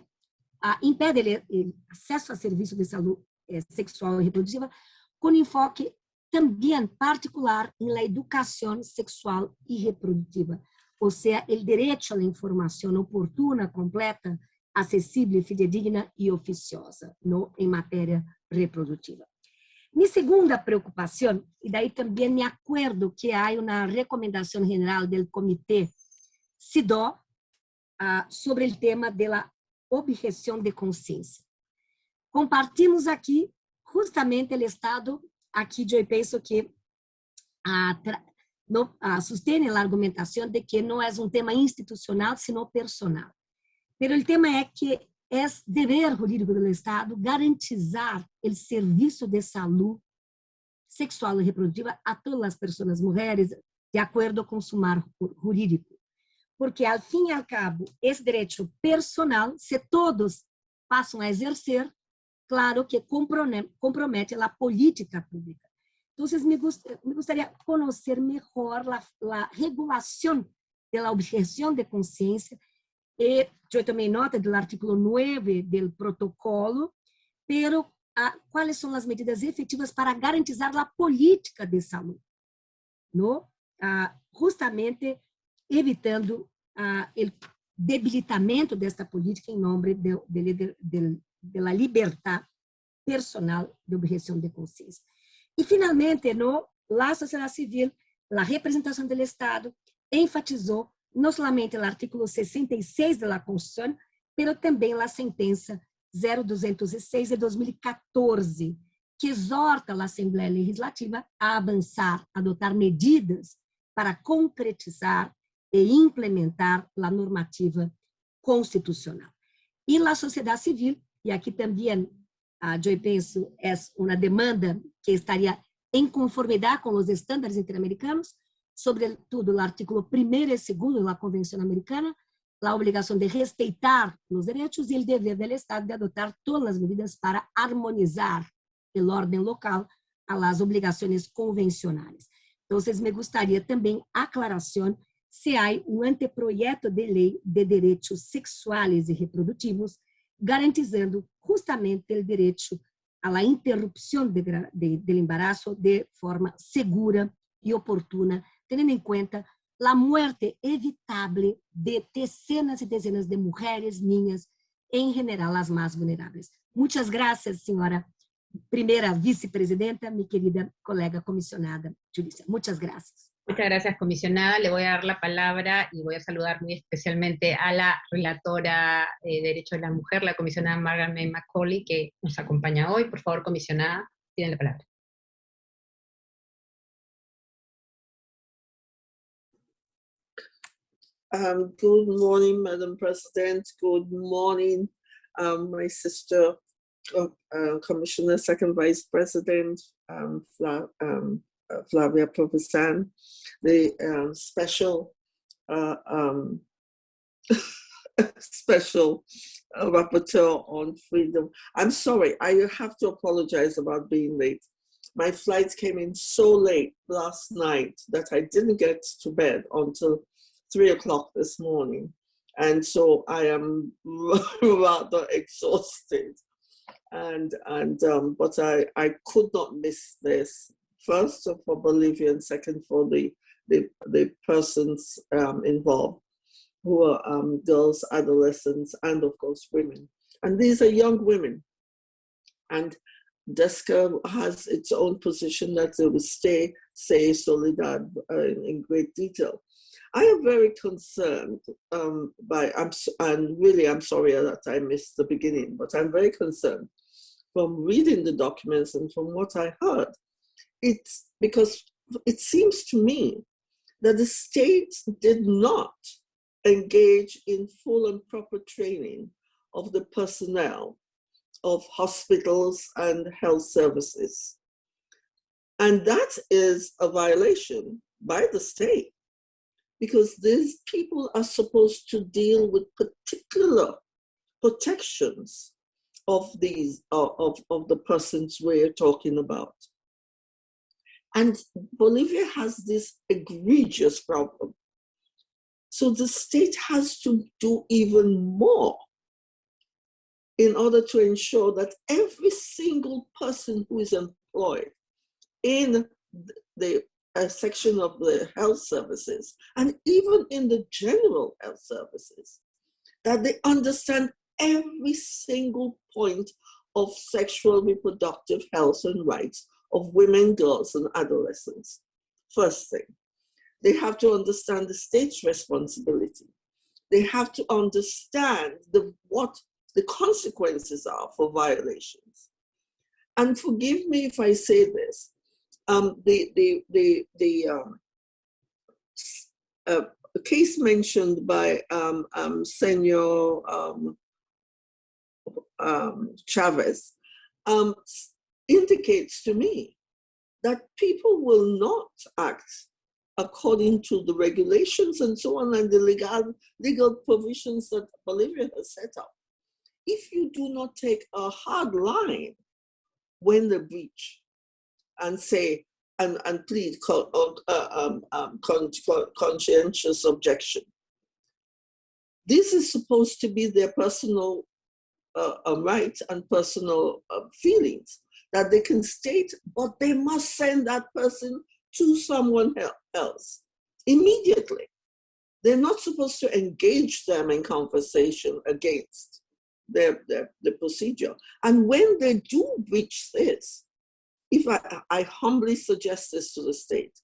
Speaker 6: ah, impede o acesso a serviços de saúde eh, sexual e reprodutiva, com enfoque também particular la educação sexual e reprodutiva, ou seja, o direito à informação oportuna, completa, acessível, fidedigna e oficiosa no, em matéria reprodutiva. Minha segunda preocupação, e daí também me acordo que há uma recomendação geral do Comitê CIDO ah, sobre o tema da objeção de consciência. Compartimos aqui justamente o estado, aqui eu penso que ah, ah, sustém a argumentação de que não é um tema institucional, sino personal. Pero o tema é que é dever jurídico do Estado garantizar o serviço de saúde sexual e reprodutiva a todas as pessoas, mulheres, de acordo com o marco jurídico. Porque, ao fim e ao cabo, esse direito personal, se todos passam a exercer, claro que compromete a política pública. Então, me, gost, me gostaria de conhecer melhor a regulação da objeção de consciência e eu tomei nota do artigo 9 do protocolo, pero ah, quais são as medidas efetivas para garantizar a política de saúde, no? Ah, justamente evitando ah, debilitamento desta política em nome de, de, de, de, de la libertad personal de objeção de consciência. E, finalmente, no, a sociedade civil, a representação do Estado, enfatizou não somente o artigo 66 da Constituição, mas também a sentença 0206 de 2014, que exorta a Assembleia Legislativa a avançar, adotar medidas para concretizar e implementar a normativa constitucional. E a sociedade civil, e aqui também, ah, eu penso, é uma demanda que estaria em conformidade com os estándares interamericanos, sobretudo o artículo 1 e 2 da Convenção Americana, a obrigação de respeitar os direitos e o dever do Estado de adotar todas as medidas para harmonizar o ordem local às obrigações convencionais. Então, me gostaria também aclaração se há um anteprojeto de lei de direitos sexuais e reprodutivos, garantizando justamente o direito à interrupção do de, de, embaraço de forma segura e oportuna tendo em conta a morte evitável de dezenas e dezenas de mulheres, niñas, em general as mais vulneráveis. Muitas graças, senhora primeira vice-presidenta, minha querida colega comissionada Julissa. Muchas gracias.
Speaker 1: Muchas gracias, comisionada. Le voy a dar la palabra y voy a saludar muy especialmente a la relatora de Derecho de la Mujer, la comisionada Margaret Macaulay, que nos acompaña hoy. Por favor, comisionada, tiene la palabra.
Speaker 7: Um, good morning, Madam President. Good morning, um, my sister uh, Commissioner, Second Vice President um, Fla um, uh, Flavia Provisan, the uh, special uh, um, special uh, rapporteur on freedom. I'm sorry, I have to apologize about being late. My flight came in so late last night that I didn't get to bed until three o'clock this morning. And so I am rather exhausted. And, and um, but I, I could not miss this. First for Bolivia and second for the, the, the persons um, involved who are um, girls, adolescents, and of course women. And these are young women. And DESCA has its own position that they will stay, say Solidad uh, in, great detail. I am very concerned um, by, I'm, and really I'm sorry that I missed the beginning, but I'm very concerned from reading the documents and from what I heard. It's because it seems to me that the state did not engage in full and proper training of the personnel of hospitals and health services. And that is a violation by the state because these people are supposed to deal with particular protections of these of, of the persons we're talking about. And Bolivia has this egregious problem. So the state has to do even more in order to ensure that every single person who is employed in the a section of the health services and even in the general health services, that they understand every single point of sexual reproductive health and rights of women, girls, and adolescents. First thing, they have to understand the state's responsibility. They have to understand the, what the consequences are for violations. And forgive me if I say this, um, the the the the um, uh, case mentioned by um, um, Senor um, um, Chavez um, indicates to me that people will not act according to the regulations and so on and the legal legal provisions that Bolivia has set up. If you do not take a hard line when the breach and say, and, and plead con, uh, um, um, con, con, conscientious objection. This is supposed to be their personal uh, uh, rights and personal uh, feelings that they can state, but they must send that person to someone else immediately. They're not supposed to engage them in conversation against their, their, the procedure. And when they do breach this, if I, I humbly suggest this to the state,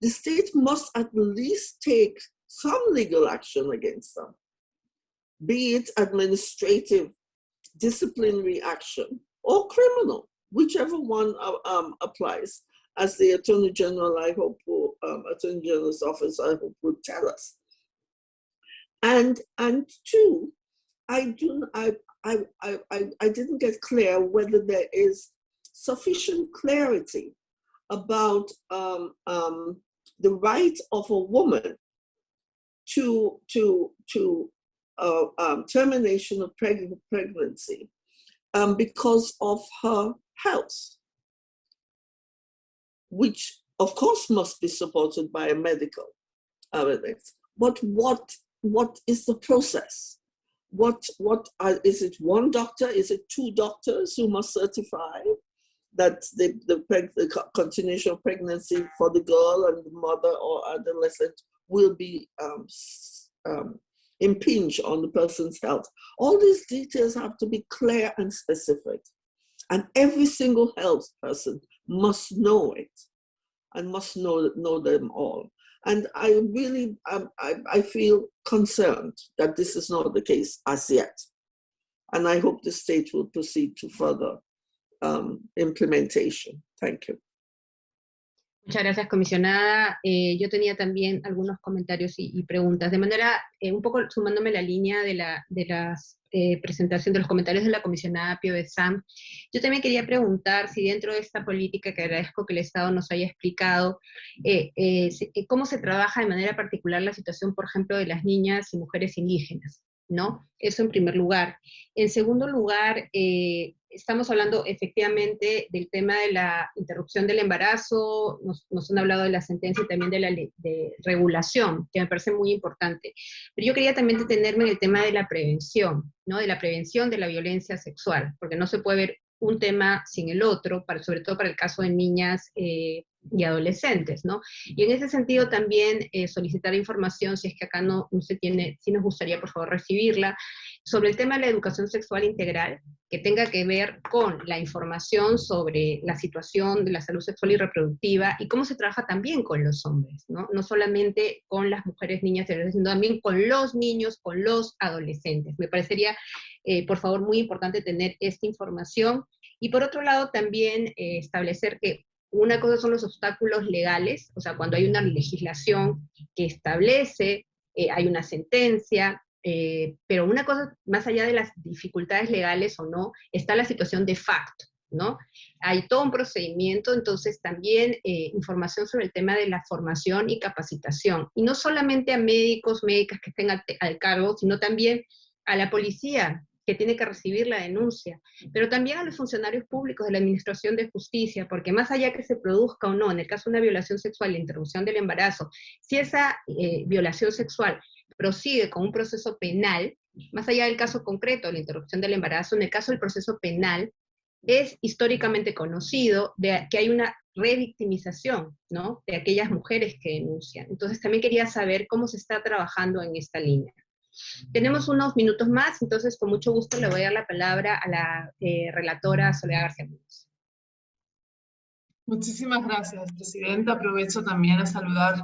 Speaker 7: the state must at least take some legal action against them, be it administrative, disciplinary action, or criminal, whichever one uh, um, applies. As the Attorney General, I hope, will, um, Attorney General's office, I hope, will tell us. And and two, I do I I I I didn't get clear whether there is sufficient clarity about um, um, the right of a woman to, to, to uh, um, termination of preg pregnancy um, because of her health, which of course must be supported by a medical evidence. But what, what is the process? What, what are, is it one doctor? Is it two doctors who must certify? that the, the, the, continuation of pregnancy for the girl and the mother or adolescent will be um, um, impinge on the person's health. All these details have to be clear and specific. And every single health person must know it and must know, know them all. And I really, um, I, I feel concerned that this is not the case as yet. And I hope the state will proceed to further um, implementation. Thank you.
Speaker 1: Muchas gracias, comisionada. Eh, yo tenía también algunos comentarios y, y preguntas. De manera, eh, un poco sumándome la línea de, la, de las eh, presentación de los comentarios de la comisionada Pio yo también quería preguntar si dentro de esta política, que agradezco que el Estado nos haya explicado, eh, eh, cómo se trabaja de manera particular la situación, por ejemplo, de las niñas y mujeres indígenas. ¿no? Eso en primer lugar. En segundo lugar, eh, estamos hablando efectivamente del tema de la interrupción del embarazo, nos, han hablado de la sentencia y también de la de regulación, que me parece muy importante. Pero yo quería también detenerme en el tema de la prevención, ¿no? De la prevención de la violencia sexual, porque no se puede ver un tema sin el otro, para, sobre todo para el caso de niñas eh, y adolescentes, ¿no? Y en ese sentido también eh, solicitar información, si es que acá no, se tiene, si nos gustaría por favor recibirla, sobre el tema de la educación sexual integral, que tenga que ver con la información sobre la situación de la salud sexual y reproductiva y cómo se trabaja también con los hombres, ¿no? No solamente con las mujeres, niñas y adolescentes, sino también con los niños, con los adolescentes. Me parecería, eh, por favor, muy importante tener esta información. Y por otro lado, también eh, establecer que una cosa son los obstáculos legales, o sea, cuando hay una legislación que establece, eh, hay una sentencia, eh, pero una cosa, más allá de las dificultades legales o no, está la situación de facto, ¿no? Hay todo un procedimiento, entonces también eh, información sobre el tema de la formación y capacitación, y no solamente a médicos, médicas que estén al cargo, sino también a la policía, que tiene que recibir la denuncia, pero también a los funcionarios públicos de la Administración de Justicia, porque más allá que se produzca o no, en el caso de una violación sexual, la interrupción del embarazo, si esa eh, violación sexual prosigue con un proceso penal, más allá del caso concreto, la interrupción del embarazo, en el caso del proceso penal, es históricamente conocido que hay una revictimización, ¿no? De aquellas mujeres que denuncian. Entonces también quería saber cómo se está trabajando en esta línea. Tenemos unos minutos más, entonces con mucho gusto le voy a dar la palabra a la eh, relatora Soledad García Muñoz.
Speaker 8: Muchísimas gracias, Presidenta. Aprovecho también a saludar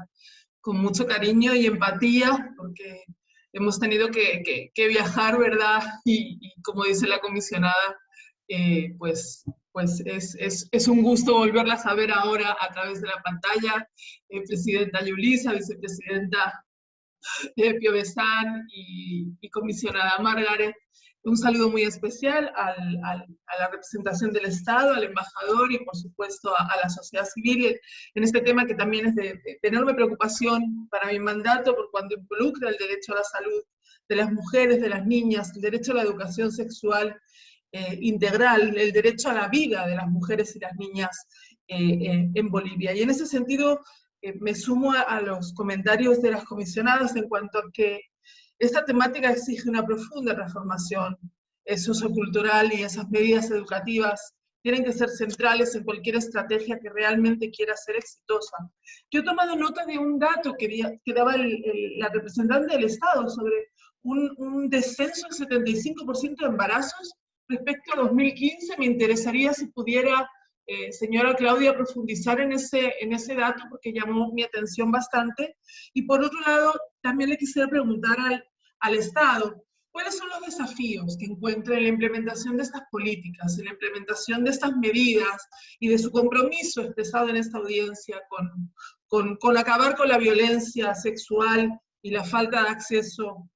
Speaker 8: con mucho cariño y empatía, porque hemos tenido que, viajar, ¿verdad? Y, como dice la comisionada, eh, pues, pues es, un gusto volverlas a ver ahora a través de la pantalla. Eh, Presidenta Yulisa, Vicepresidenta de Besán y, comisionada Margaret. Un saludo muy especial a la representación del Estado, al embajador y por supuesto a, la sociedad civil en este tema que también es de, enorme preocupación para mi mandato por cuando involucra el derecho a la salud de las mujeres, de las niñas, el derecho a la educación sexual eh, integral, el derecho a la vida de las mujeres y las niñas eh, eh, en Bolivia. Y en ese sentido, me sumo a, los comentarios de las comisionadas en cuanto a que esta temática exige una profunda transformación sociocultural y esas medidas educativas tienen que ser centrales en cualquier estrategia que realmente quiera ser exitosa. Yo he tomado nota de un dato que, daba la representante del Estado sobre un, un descenso del 75% de embarazos respecto a 2015. Me interesaría si pudiera eh, señora Claudia, profundizar en ese, en ese dato porque llamó mi atención bastante. Y por otro lado, también le quisiera preguntar al, al Estado, ¿cuáles son los desafíos que encuentra en la implementación de estas políticas, en la implementación de estas medidas y de su compromiso expresado en esta audiencia con, con, con acabar con la violencia sexual y la falta de acceso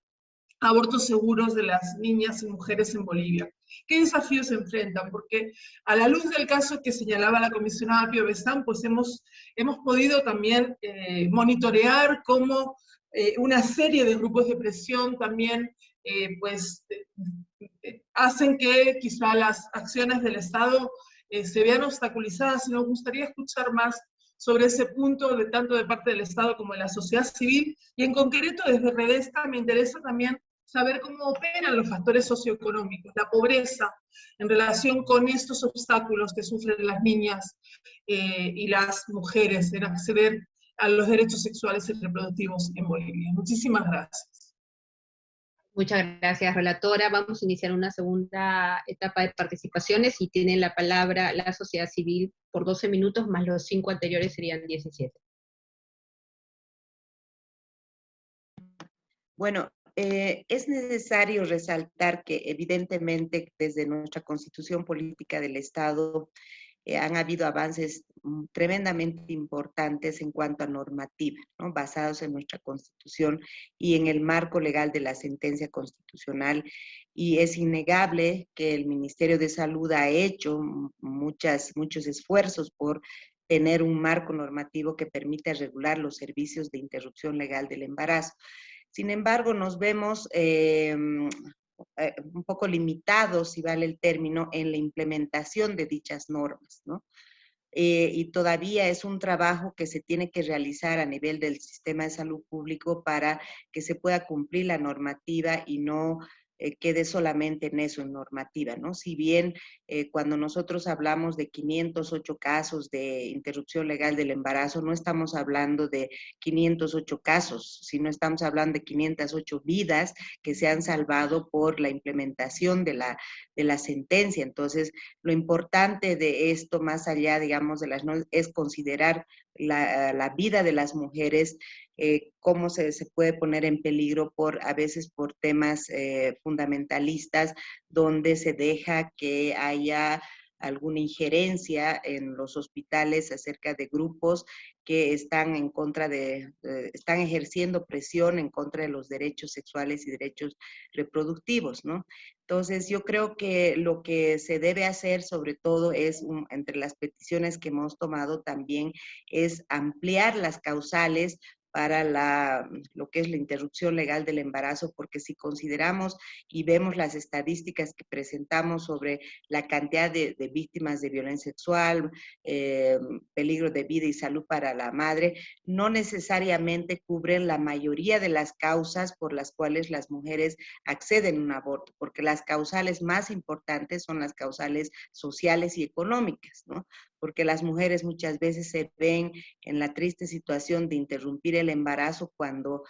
Speaker 8: a abortos seguros de las niñas y mujeres en Bolivia? ¿Qué desafíos se enfrentan? Porque a la luz del caso que señalaba la comisionada Pio pues hemos, hemos podido también eh, monitorear cómo eh, una serie de grupos de presión también eh, pues, hacen que quizá las acciones del Estado se vean obstaculizadas y nos gustaría escuchar más sobre ese punto, de, tanto de parte del Estado como de la sociedad civil, y en concreto desde Redesta me interesa también saber cómo operan los factores socioeconómicos, la pobreza, en relación con estos obstáculos que sufren las niñas eh, y las mujeres en acceder a los derechos sexuales y reproductivos en Bolivia. Muchísimas gracias.
Speaker 1: Muchas gracias, relatora. Vamos a iniciar una segunda etapa de participaciones y tiene la palabra la sociedad civil por 12 minutos, más los cinco anteriores serían 17.
Speaker 2: Bueno, eh, es necesario resaltar que evidentemente desde nuestra constitución política del Estado han habido avances mm, tremendamente importantes en cuanto a normativa, basados en nuestra constitución y en el marco legal de la sentencia constitucional. Y es innegable que el Ministerio de Salud ha hecho muchas, muchos esfuerzos por tener un marco normativo que permita regular los servicios de interrupción legal del embarazo. Sin embargo, nos vemos em, eh, un poco limitados, si vale el término, en la implementación de dichas normas, ¿no? Eh, y todavía es un trabajo que se tiene que realizar a nivel del sistema de salud público para que se pueda cumplir la normativa y no eh, quede solamente en eso, en normativa, ¿no? Si bien eh, cuando nosotros hablamos de 508 casos de interrupción legal del embarazo, no estamos hablando de 508 casos, sino estamos hablando de 508 vidas que se han salvado por la implementación de la, de la sentencia. Entonces, lo importante de esto, más allá, digamos, de las es considerar la, vida de las mujeres eh, cómo se, se, puede poner en peligro por a veces por temas eh, fundamentalistas donde se deja que haya alguna injerencia en los hospitales acerca de grupos que están en contra de, están ejerciendo presión en contra de los derechos sexuales y derechos reproductivos, ¿no? Entonces, yo creo que lo que se debe hacer, sobre todo, es, entre las peticiones que hemos tomado también, es ampliar las causales para la, lo que es la interrupción legal del embarazo, porque si consideramos y vemos las estadísticas que presentamos sobre la cantidad de, víctimas de violencia sexual, eh, peligro de vida y salud para la madre, no necesariamente cubren la mayoría de las causas por las cuales las mujeres acceden a un aborto, porque las causales más importantes son las causales sociales y económicas, ¿no? Porque las mujeres muchas veces se ven en la triste situación de interrumpir el embarazo cuando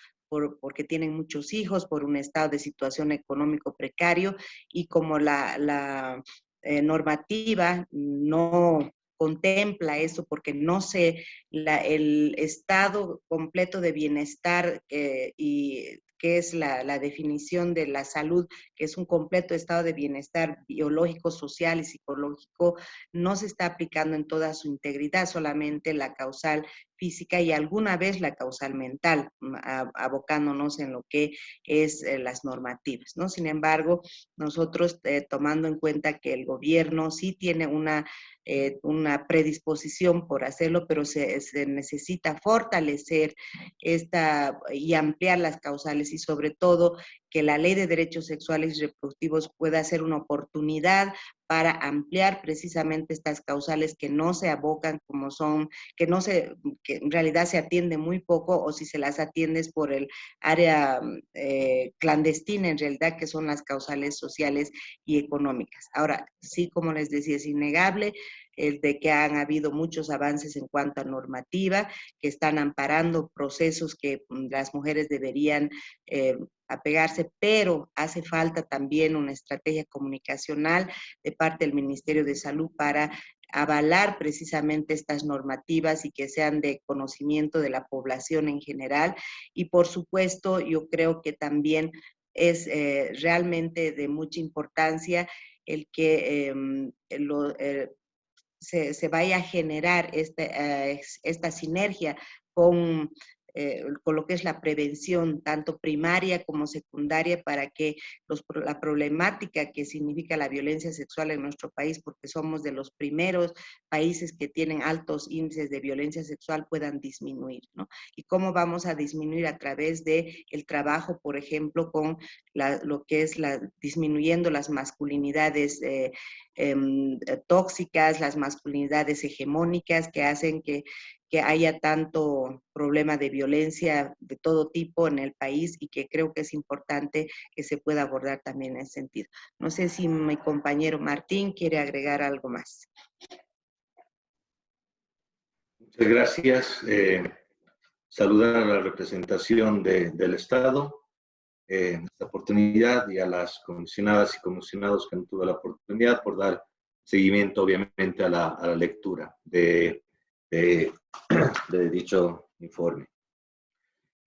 Speaker 2: porque tienen muchos hijos, por un estado de situación económico precario y como la, eh, normativa no contempla eso porque no se, el estado completo de bienestar eh, y que es la, definición de la salud, que es un completo estado de bienestar biológico, social y psicológico, no se está aplicando en toda su integridad, solamente la causal física y alguna vez la causal mental, mm, abocándonos en lo que es eh, las normativas, ¿no? Sin embargo, nosotros eh, tomando en cuenta que el gobierno sí tiene una eh, una predisposición por hacerlo, pero se, necesita fortalecer esta y ampliar las causales y sobre todo que la ley de derechos sexuales y reproductivos pueda ser una oportunidad para ampliar precisamente estas causales que no se abocan como son, que no se, que en realidad se atiende muy poco o si se las atiendes por el área eh, clandestina en realidad que son las causales sociales y económicas. Ahora, sí, como les decía, es innegable el de que han habido muchos avances en cuanto a normativa, que están amparando procesos que mm, las mujeres deberían eh, apegarse, pero hace falta también una estrategia comunicacional de parte del Ministerio de Salud para avalar precisamente estas normativas y que sean de conocimiento de la población en general. Y por supuesto, yo creo que también es eh, realmente de mucha importancia el que em, eh, se, vaya a generar este, eh, esta sinergia con eh, con lo que es la prevención, tanto primaria como secundaria, para que los, la problemática que significa la violencia sexual en nuestro país, porque somos de los primeros países que tienen altos índices de violencia sexual, puedan disminuir, ¿no? Y cómo vamos a disminuir a través de trabajo, por ejemplo, con lo que es la, disminuyendo las masculinidades eh, em, tóxicas, las masculinidades hegemónicas que hacen que que haya tanto problema de violencia de todo tipo en el país y que creo que es importante que se pueda abordar también en ese sentido. No sé si mi compañero Martín quiere agregar algo más.
Speaker 3: Muchas gracias. Eh, saludar a la representación del Estado eh, en esta oportunidad y a las comisionadas y comisionados que han tuvo la oportunidad por dar seguimiento, obviamente, a la lectura de de, dicho informe.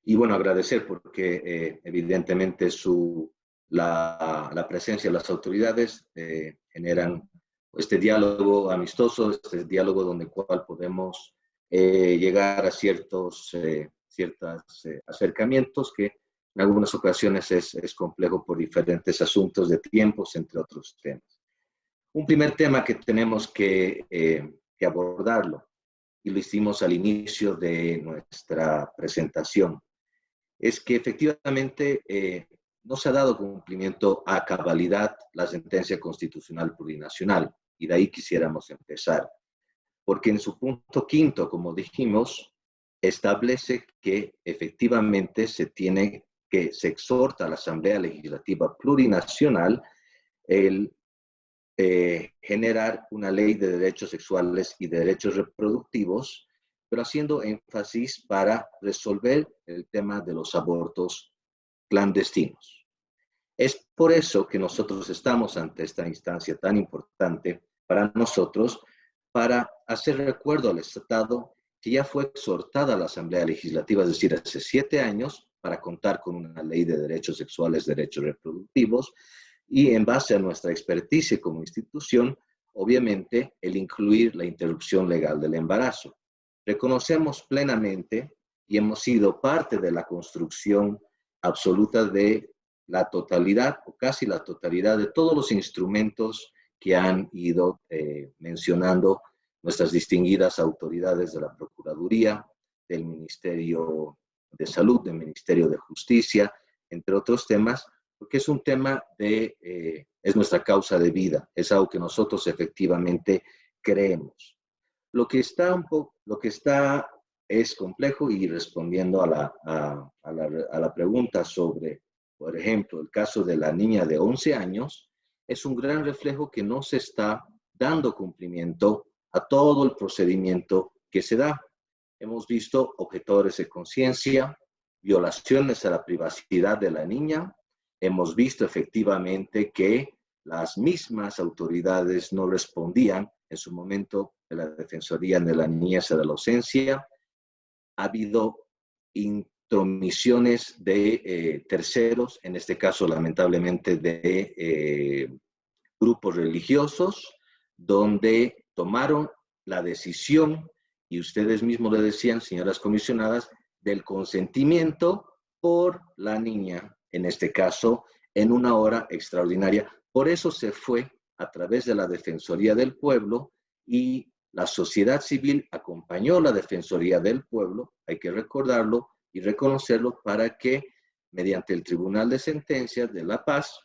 Speaker 3: Y bueno, agradecer porque eh, evidentemente su, la, la, presencia de las autoridades eh, generan este diálogo amistoso, este diálogo donde cual podemos eh, llegar a ciertos acercamientos que en algunas ocasiones es, es complejo por diferentes asuntos de tiempos, entre otros temas. Un primer tema que tenemos que, que abordarlo, y lo hicimos al inicio de nuestra presentación, es que efectivamente eh, no se ha dado cumplimiento a cabalidad la sentencia constitucional plurinacional, y de ahí quisiéramos empezar. Porque en su punto quinto, como dijimos, establece que efectivamente se tiene que, se exhorta a la Asamblea Legislativa Plurinacional el eh, generar una ley de derechos sexuales y de derechos reproductivos pero haciendo énfasis para resolver el tema de los abortos clandestinos. Es por eso que nosotros estamos ante esta instancia tan importante para nosotros, para hacer recuerdo al Estado que ya fue exhortada la Asamblea Legislativa, es decir, hace siete años, para contar con una ley de derechos sexuales, derechos reproductivos, y en base a nuestra experticia como institución, obviamente, el incluir la interrupción legal del embarazo. Reconocemos plenamente y hemos sido parte de la construcción absoluta de la totalidad o casi la totalidad de todos los instrumentos que han ido eh, mencionando nuestras distinguidas autoridades de la Procuraduría, del Ministerio de Salud, del Ministerio de Justicia, entre otros temas, porque es un tema de, eh, es nuestra causa de vida, es algo que nosotros efectivamente creemos. Lo que está, un poco, lo que está es complejo y respondiendo a la, a, la, a la pregunta sobre, por ejemplo, el caso de la niña de 11 años, es un gran reflejo que no se está dando cumplimiento a todo el procedimiento que se da. Hemos visto objetores de conciencia, violaciones a la privacidad de la niña. Hemos visto efectivamente que las mismas autoridades no respondían en su momento de la Defensoría de la Niñez de la Ausencia. Ha habido intromisiones de eh, terceros, en este caso lamentablemente de eh, grupos religiosos, donde tomaron la decisión, y ustedes mismos le decían, señoras comisionadas, del consentimiento por la niña, en este caso, en una hora extraordinaria. Por eso se fue a través de la Defensoría del Pueblo y la sociedad civil acompañó la Defensoría del Pueblo, hay que recordarlo y reconocerlo para que mediante el Tribunal de Sentencias de La Paz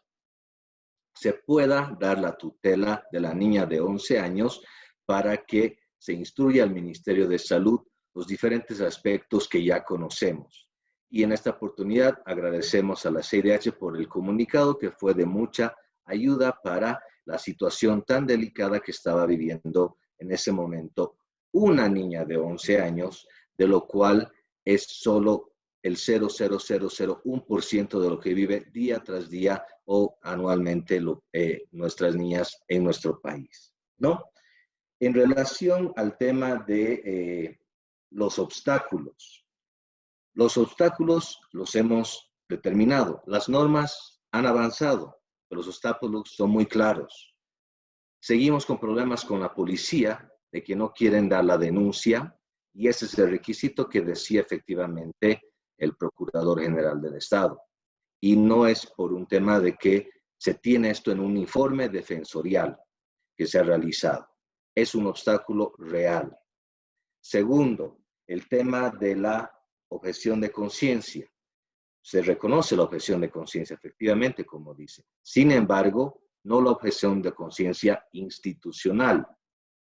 Speaker 3: se pueda dar la tutela de la niña de 11 años para que se instruya al Ministerio de Salud los diferentes aspectos que ya conocemos. Y en esta oportunidad agradecemos a la CIDH por el comunicado que fue de mucha ayuda para la situación tan delicada que estaba viviendo en ese momento una niña de 11 años, de lo cual es solo el 0,0001% de lo que vive día tras día o anualmente eh, nuestras niñas en nuestro país, ¿no? En relación al tema de eh, los obstáculos, los obstáculos los hemos determinado, las normas han avanzado, los obstáculos son muy claros. Seguimos con problemas con la policía, de que no quieren dar la denuncia, y ese es el requisito que decía efectivamente el Procurador General del Estado. Y no es por un tema de que se tiene esto en un informe defensorial que se ha realizado. Es un obstáculo real. Segundo, el tema de la objeción de conciencia se reconoce la objeción de conciencia, efectivamente, como dice. Sin embargo, no la objeción de conciencia institucional,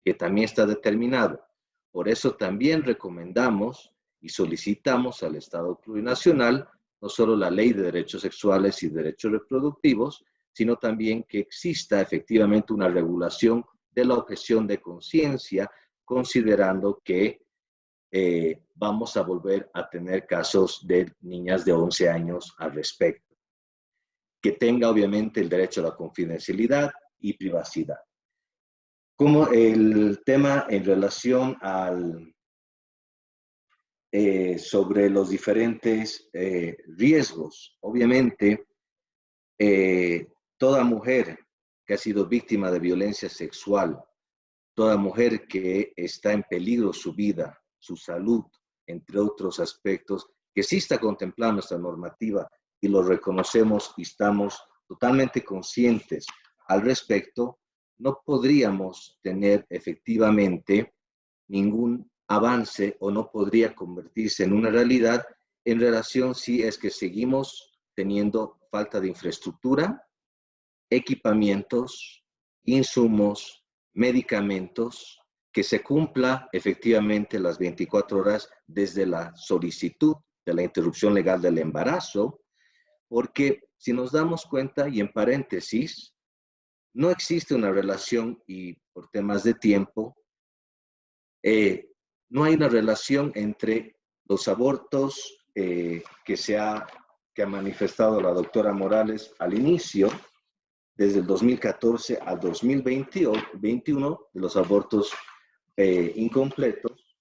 Speaker 3: que también está determinado. Por eso también recomendamos y solicitamos al Estado plurinacional no solo la ley de derechos sexuales y derechos reproductivos, sino también que exista efectivamente una regulación de la objeción de conciencia, considerando que eh, vamos a volver a tener casos de niñas de 11 años al respecto. Que tenga obviamente el derecho a la confidencialidad y privacidad. Como el tema en relación al, eh, sobre los diferentes eh, riesgos. Obviamente, toda mujer que ha sido víctima de violencia sexual, toda mujer que está en peligro su vida, su salud, entre otros aspectos, que sí está contemplando nuestra normativa y lo reconocemos y estamos totalmente conscientes al respecto, no podríamos tener efectivamente ningún avance o no podría convertirse en una realidad en relación si es que seguimos teniendo falta de infraestructura, equipamientos, insumos, medicamentos, que se cumpla efectivamente las 24 horas desde la solicitud de la interrupción legal del embarazo, porque si nos damos cuenta, y en paréntesis, no existe una relación, y por temas de tiempo, eh, no hay una relación entre los abortos eh, que, se ha, que ha manifestado la doctora Morales al inicio, desde el 2014 al 2021, de los abortos eh, incompletos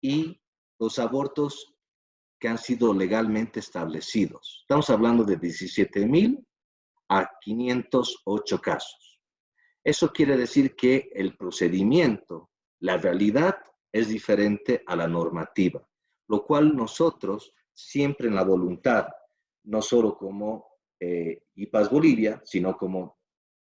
Speaker 3: y los abortos que han sido legalmente establecidos. Estamos hablando de 17.000 a 508 casos. Eso quiere decir que el procedimiento, la realidad es diferente a la normativa, lo cual nosotros siempre en la voluntad, no solo como eh, IPAS Bolivia, sino como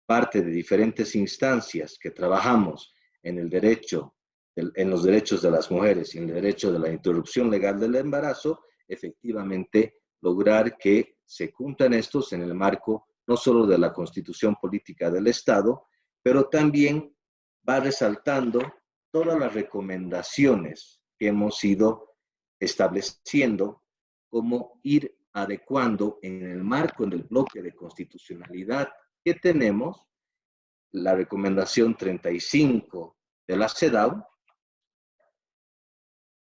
Speaker 3: parte de diferentes instancias que trabajamos en el derecho, en los derechos de las mujeres y en el derecho de la interrupción legal del embarazo, efectivamente lograr que se cumplan estos en el marco no solo de la constitución política del Estado, pero también va resaltando todas las recomendaciones que hemos ido estableciendo, como ir adecuando en el marco del bloque de constitucionalidad que tenemos, la recomendación 35 de la CEDAW,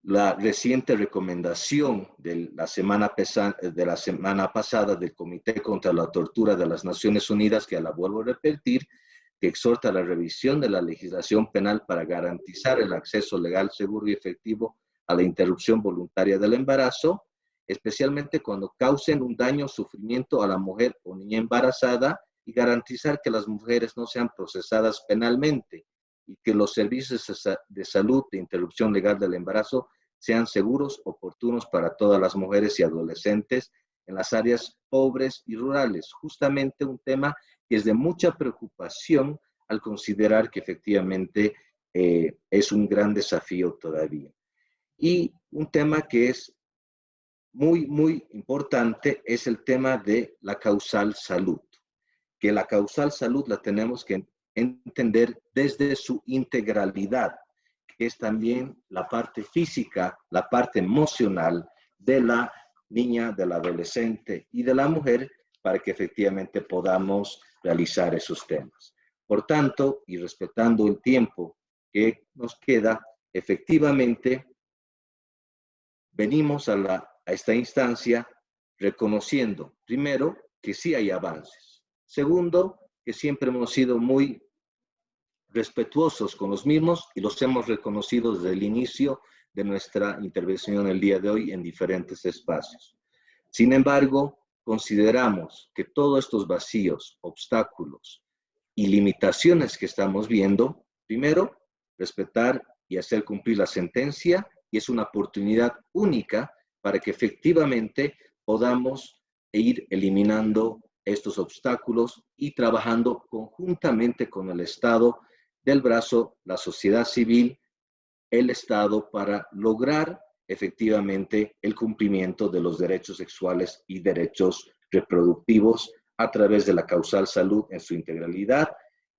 Speaker 3: la reciente recomendación de la, semana de la semana pasada del Comité contra la Tortura de las Naciones Unidas, que la vuelvo a repetir, que exhorta a la revisión de la legislación penal para garantizar el acceso legal, seguro y efectivo a la interrupción voluntaria del embarazo, especialmente cuando causen un daño o sufrimiento a la mujer o niña embarazada y garantizar que las mujeres no sean procesadas penalmente y que los servicios de salud de interrupción legal del embarazo sean seguros, oportunos para todas las mujeres y adolescentes en las áreas pobres y rurales. Justamente un tema que es de mucha preocupación al considerar que efectivamente eh, es un gran desafío todavía. Y un tema que es muy, muy importante es el tema de la causal salud, que la causal salud la tenemos que entender desde su integralidad, es también la parte física, la parte emocional de la niña, del adolescente y de la mujer, para que efectivamente podamos realizar esos temas. Por tanto, y respetando el tiempo que nos queda, efectivamente, venimos a, la, a esta instancia reconociendo, primero, que sí hay avances. Segundo, que siempre hemos sido muy respetuosos con los mismos y los hemos reconocido desde el inicio de nuestra intervención el día de hoy en diferentes espacios. Sin embargo, consideramos que todos estos vacíos, obstáculos y limitaciones que estamos viendo, primero, respetar y hacer cumplir la sentencia y es una oportunidad única para que efectivamente podamos ir eliminando estos obstáculos y trabajando conjuntamente con el Estado del brazo, la sociedad civil, el Estado, para lograr efectivamente el cumplimiento de los derechos sexuales y derechos reproductivos a través de la causal salud en su integralidad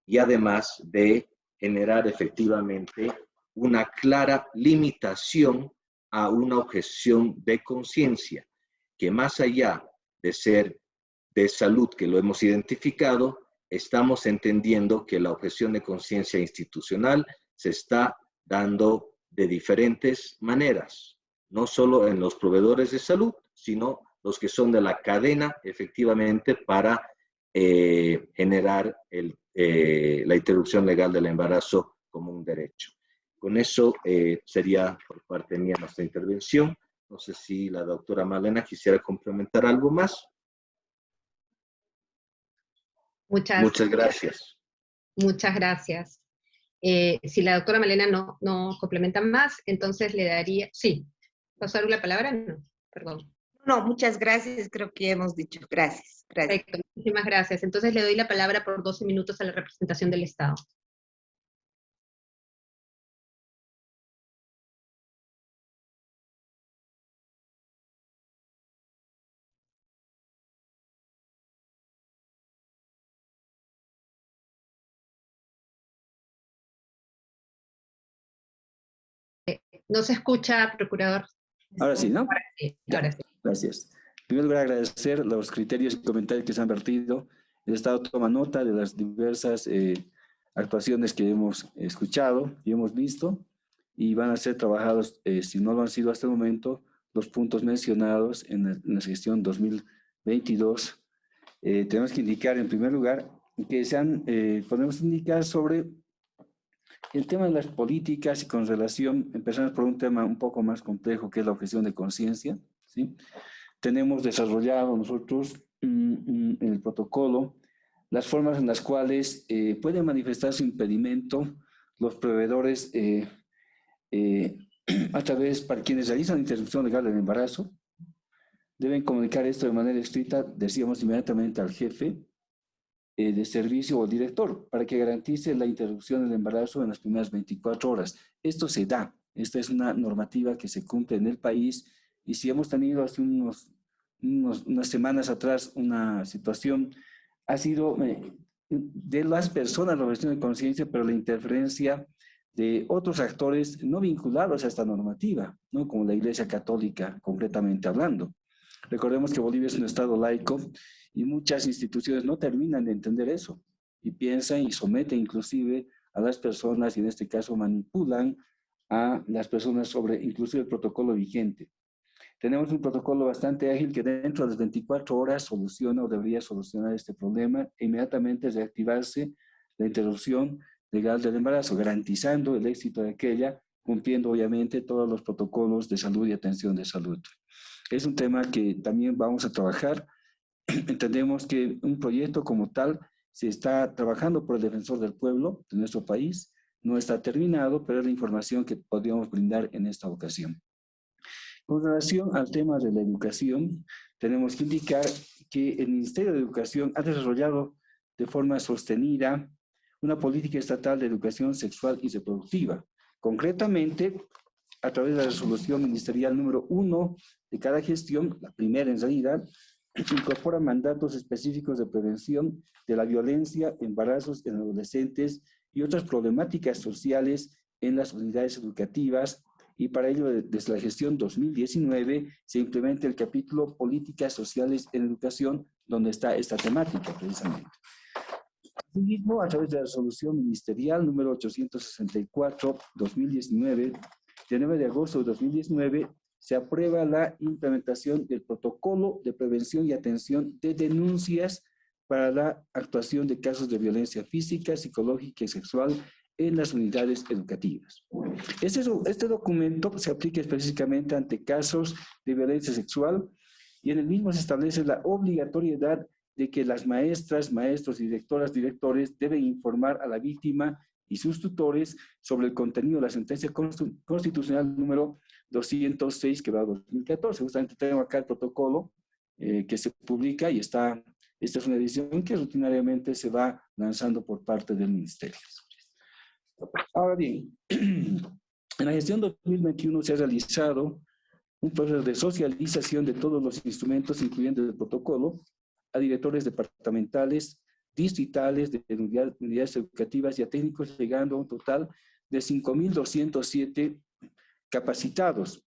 Speaker 3: y además de generar efectivamente una clara limitación a una objeción de conciencia, que más allá de ser de salud que lo hemos identificado, estamos entendiendo que la objeción de conciencia institucional se está dando de diferentes maneras, no solo en los proveedores de salud, sino los que son de la cadena efectivamente para eh, generar eh, la interrupción legal del embarazo como un derecho. Con eso eh, sería por parte mía nuestra intervención. No sé si la doctora Malena quisiera complementar algo más.
Speaker 1: Muchas,
Speaker 3: gracias.
Speaker 1: Muchas gracias. Eh, si la doctora Malena no, no complementa más, entonces le daría, sí, ¿pasar la palabra? No, perdón.
Speaker 2: No, muchas gracias, creo que hemos dicho. Gracias. gracias.
Speaker 1: Perfecto, muchísimas gracias. Entonces le doy la palabra por 12 minutos a la representación del Estado. No se escucha, procurador.
Speaker 4: Ahora sí, ¿no?
Speaker 1: Ahora sí, ahora sí.
Speaker 4: Gracias. En primer lugar, agradecer los criterios y comentarios que se han vertido. El Estado toma nota de las diversas eh, actuaciones que hemos escuchado y hemos visto y van a ser trabajados, eh, si no lo han sido hasta el momento, los puntos mencionados en la, en la gestión 2022. Eh, tenemos que indicar en primer lugar que se han, podemos indicar sobre el tema de las políticas y con relación, empezamos por un tema un poco más complejo que es la objeción de conciencia, ¿sí? Tenemos desarrollado nosotros mm, mm, el protocolo las formas en las cuales eh, pueden manifestar su impedimento los proveedores eh, eh, a través, para quienes realizan interrupción legal del embarazo, deben comunicar esto de manera escrita, decíamos inmediatamente al jefe, eh, de servicio o director para que garantice la interrupción del embarazo en las primeras 24 horas. Esto se da, esta es una normativa que se cumple en el país y si hemos tenido hace unos, unas semanas atrás una situación, ha sido eh, de las personas la objeción de conciencia, pero la interferencia de otros actores no vinculados a esta normativa, ¿no? como la Iglesia Católica, concretamente hablando. Recordemos que Bolivia es un estado laico y muchas instituciones no terminan de entender eso y piensan y someten inclusive a las personas y en este caso manipulan a las personas sobre inclusive el protocolo vigente. Tenemos un protocolo bastante ágil que dentro de las 24 horas soluciona o debería solucionar este problema e inmediatamente reactivarse la interrupción legal del embarazo, garantizando el éxito de aquella, cumpliendo obviamente todos los protocolos de salud y atención de salud. Es un tema que también vamos a trabajar entendemos que un proyecto como tal se está trabajando por el defensor del pueblo de nuestro país, no está terminado, pero es la información que podríamos brindar en esta ocasión. Con relación al tema de la educación, tenemos que indicar que el Ministerio de Educación ha desarrollado de forma sostenida una política estatal de educación sexual y reproductiva. Concretamente, a través de la resolución ministerial número uno de cada gestión, la primera en realidad, incorpora mandatos específicos de prevención de la violencia, embarazos en adolescentes y otras problemáticas sociales en las unidades educativas y para ello desde la gestión 2019 se implementa el capítulo Políticas Sociales en Educación donde está esta temática precisamente. Asimismo, a través de la resolución ministerial número 864-2019 de 9 de agosto de 2019 se aprueba la implementación del protocolo de prevención y atención de denuncias para la actuación de casos de violencia física, psicológica y sexual en las unidades educativas. Este, este documento se aplica específicamente ante casos de violencia sexual y en el mismo se establece la obligatoriedad de que las maestras, maestros, directoras, directores deben informar a la víctima y sus tutores sobre el contenido de la sentencia constitucional número 206 que va a 2014. Justamente tengo acá el protocolo eh, que se publica y está, esta es una edición que rutinariamente se va lanzando por parte del ministerio. Ahora bien, en la gestión 2021 se ha realizado un proceso de socialización de todos los instrumentos, incluyendo el protocolo, a directores departamentales, distritales, de unidades educativas y a técnicos, llegando a un total de 5.207 capacitados.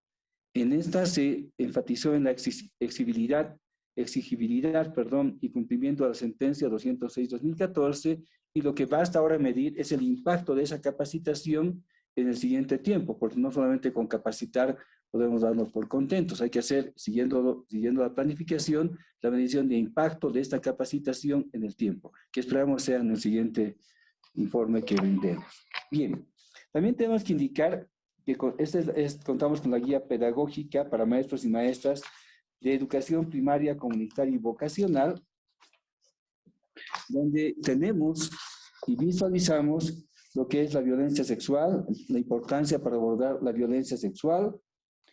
Speaker 4: En esta se enfatizó en la exigibilidad, exigibilidad perdón, y cumplimiento de la sentencia 206-2014 y lo que basta ahora medir es el impacto de esa capacitación en el siguiente tiempo, porque no solamente con capacitar podemos darnos por contentos, hay que hacer, siguiendo, siguiendo la planificación, la medición de impacto de esta capacitación en el tiempo, que esperamos sea en el siguiente informe que brindemos. Bien, también tenemos que indicar este es, contamos con la guía pedagógica para maestros y maestras de educación primaria, comunitaria y vocacional, donde tenemos y visualizamos lo que es la violencia sexual, la importancia para abordar la violencia sexual,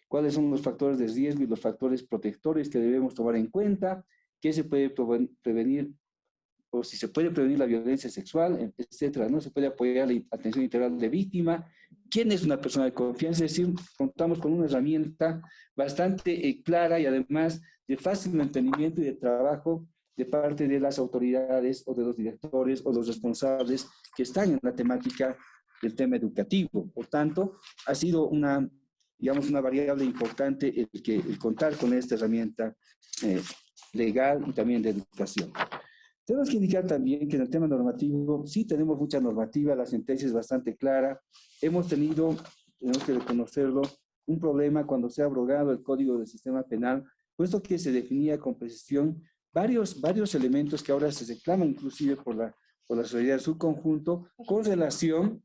Speaker 4: cuáles son los factores de riesgo y los factores protectores que debemos tomar en cuenta, qué se puede prevenir o si se puede prevenir la violencia sexual, etcétera, ¿no? Se puede apoyar la atención integral de víctima, quién es una persona de confianza, es decir, contamos con una herramienta bastante eh, clara y además de fácil entendimiento y de trabajo de parte de las autoridades o de los directores o los responsables que están en la temática del tema educativo. Por tanto, ha sido una, digamos, una variable importante el, que, contar con esta herramienta eh, legal y también de educación. Tenemos que indicar también que en el tema normativo sí tenemos mucha normativa, la sentencia es bastante clara. Hemos tenido, tenemos que reconocerlo, un problema cuando se ha abrogado el Código del Sistema Penal, puesto que se definía con precisión varios, varios elementos que ahora se reclaman inclusive por la, por la sociedad en su conjunto con relación,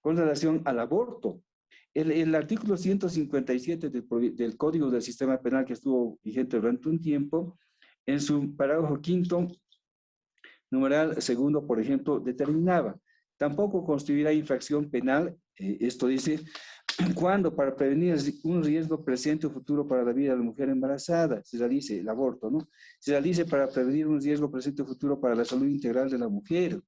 Speaker 4: con relación al aborto. El, el artículo 157 del, del Código del Sistema Penal que estuvo vigente durante un tiempo, en su parágrafo quinto, numeral segundo, por ejemplo, determinaba, tampoco constituirá infracción penal, eh, esto dice, cuando para prevenir un riesgo presente o futuro para la vida de la mujer embarazada, se realice el aborto, ¿no? Se realice para prevenir un riesgo presente o futuro para la salud integral de la mujer,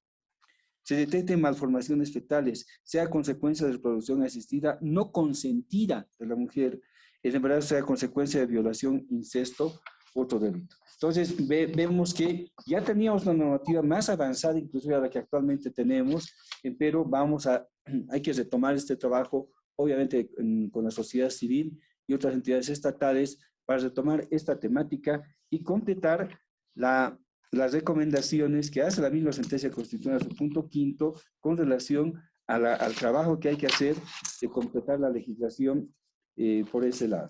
Speaker 4: se detecten malformaciones fetales, sea consecuencia de reproducción asistida no consentida de la mujer, el embarazo sea consecuencia de violación, incesto, otro delito. Entonces, vemos que ya teníamos una normativa más avanzada, inclusive a la que actualmente tenemos, eh, pero vamos a, hay que retomar este trabajo obviamente con la sociedad civil y otras entidades estatales para retomar esta temática y completar la, las recomendaciones que hace la misma sentencia constitucional, su punto quinto, con relación al trabajo que hay que hacer de completar la legislación eh, por ese lado.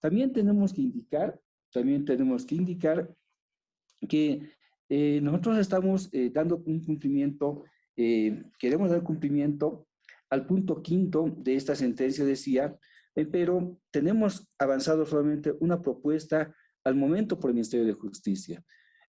Speaker 4: También tenemos que indicar, también tenemos que indicar que eh, nosotros estamos eh, dando un cumplimiento, queremos dar cumplimiento al punto quinto de esta sentencia decía, eh, pero tenemos avanzado solamente una propuesta al momento por el Ministerio de Justicia.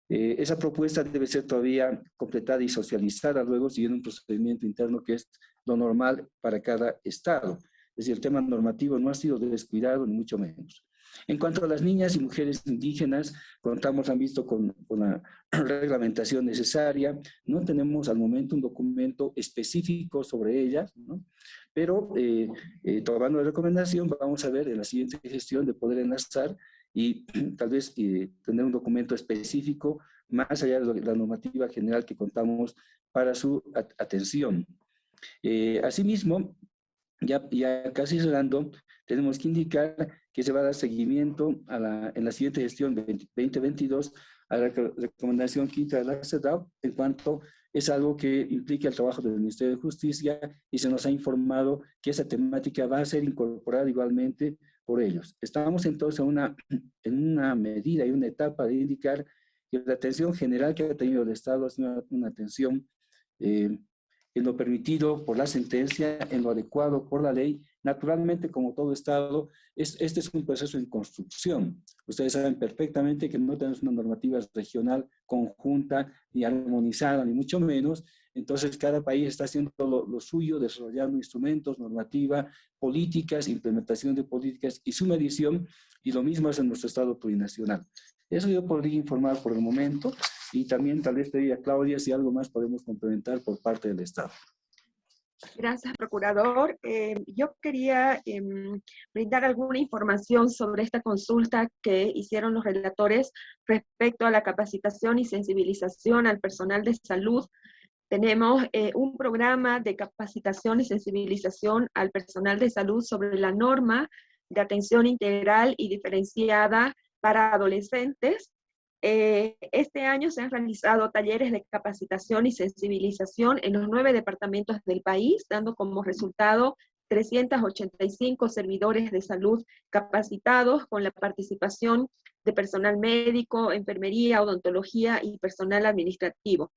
Speaker 4: Eh, esa propuesta debe ser todavía completada y socializada luego siguiendo un procedimiento interno que es lo normal para cada estado. Es decir, el tema normativo no ha sido descuidado ni mucho menos. En cuanto a las niñas y mujeres indígenas, contamos, han visto con, con, la reglamentación necesaria, no tenemos al momento un documento específico sobre ellas, ¿no? pero eh, eh, tomando la recomendación, vamos a ver en la siguiente gestión de poder enlazar y tal vez eh, tener un documento específico más allá de la normativa general que contamos para su atención. Asimismo, ya, ya casi cerrando, tenemos que indicar que se va a dar seguimiento a la, en la siguiente gestión 2022 a la recomendación quinta de la CEDAW en cuanto es algo que implica el trabajo del Ministerio de Justicia y se nos ha informado que esa temática va a ser incorporada igualmente por ellos. Estamos entonces en una, en una medida y una etapa de indicar que la atención general que ha tenido el Estado es una, una atención eh, en lo permitido por la sentencia, en lo adecuado por la ley. Naturalmente, como todo Estado, es, este es un proceso en construcción. Ustedes saben perfectamente que no tenemos una normativa regional conjunta, ni armonizada, ni mucho menos. Entonces, cada país está haciendo lo, suyo, desarrollando instrumentos, normativa, políticas, implementación de políticas y su medición, y lo mismo es en nuestro Estado plurinacional. Eso yo podría informar por el momento y también tal vez te Claudia si algo más podemos complementar por parte del Estado.
Speaker 5: Gracias, Procurador. Eh, yo quería eh, brindar alguna información sobre esta consulta que hicieron los relatores respecto a la capacitación y sensibilización al personal de salud. Tenemos eh, un programa de capacitación y sensibilización al personal de salud sobre la norma de atención integral y diferenciada para adolescentes. Eh, este año se han realizado talleres de capacitación y sensibilización en los nueve departamentos del país, dando como resultado 385 servidores de salud capacitados con la participación de personal médico, enfermería, odontología y personal administrativo.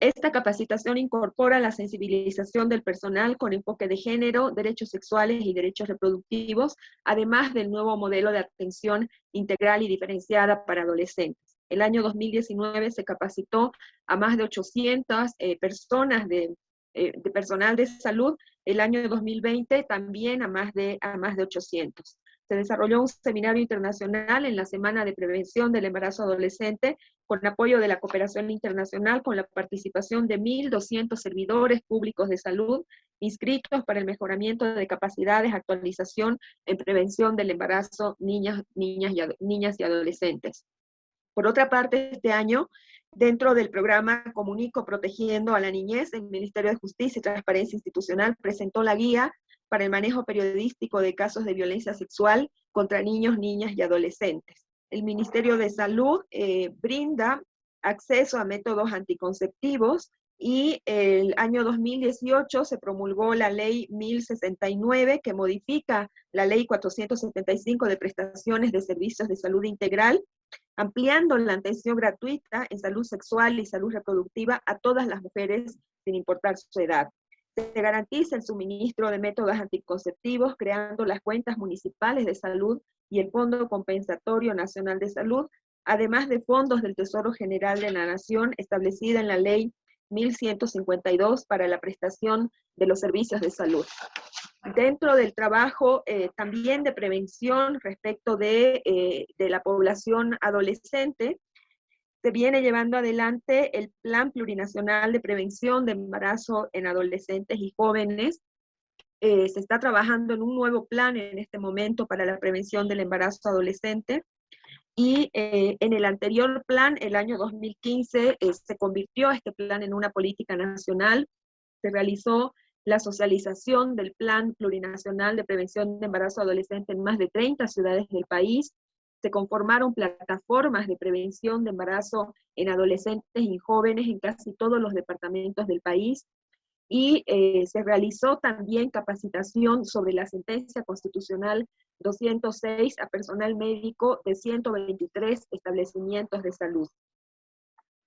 Speaker 5: Esta capacitación incorpora la sensibilización del personal con enfoque de género, derechos sexuales y derechos reproductivos, además del nuevo modelo de atención integral y diferenciada para adolescentes. El año 2019 se capacitó a más de 800 eh, personas de, de, personal de salud. El año 2020 también a más de, a más de 800 se desarrolló un seminario internacional en la Semana de Prevención del Embarazo Adolescente con apoyo de la cooperación internacional con la participación de 1.200 servidores públicos de salud inscritos para el mejoramiento de capacidades, actualización en prevención del embarazo niñas, niñas, y, niñas y adolescentes. Por otra parte, este año, dentro del programa Comunico Protegiendo a la Niñez, el Ministerio de Justicia y Transparencia Institucional presentó la guía para el manejo periodístico de casos de violencia sexual contra niños, niñas y adolescentes. El Ministerio de Salud eh, brinda acceso a métodos anticonceptivos y el año 2018 se promulgó la ley 1069 que modifica la ley 475 de prestaciones de servicios de salud integral, ampliando la atención gratuita en salud sexual y salud reproductiva a todas las mujeres sin importar su edad. Se garantiza el suministro de métodos anticonceptivos, creando las cuentas municipales de salud y el Fondo Compensatorio Nacional de Salud, además de fondos del Tesoro General de la Nación establecida en la Ley 1152 para la prestación de los servicios de salud. Dentro del trabajo eh, también de prevención respecto de, eh, de la población adolescente, se viene llevando adelante el Plan Plurinacional de Prevención de Embarazo en Adolescentes y Jóvenes. Eh, se está trabajando en un nuevo plan en este momento para la prevención del embarazo adolescente. Y eh, en el anterior plan, el año 2015, eh, se convirtió este plan en una política nacional. Se realizó la socialización del Plan Plurinacional de Prevención de Embarazo Adolescente en más de 30 ciudades del país se conformaron plataformas de prevención de embarazo en adolescentes y jóvenes en casi todos los departamentos del país y eh, se realizó también capacitación sobre la sentencia constitucional 206 a personal médico de 123 establecimientos de salud.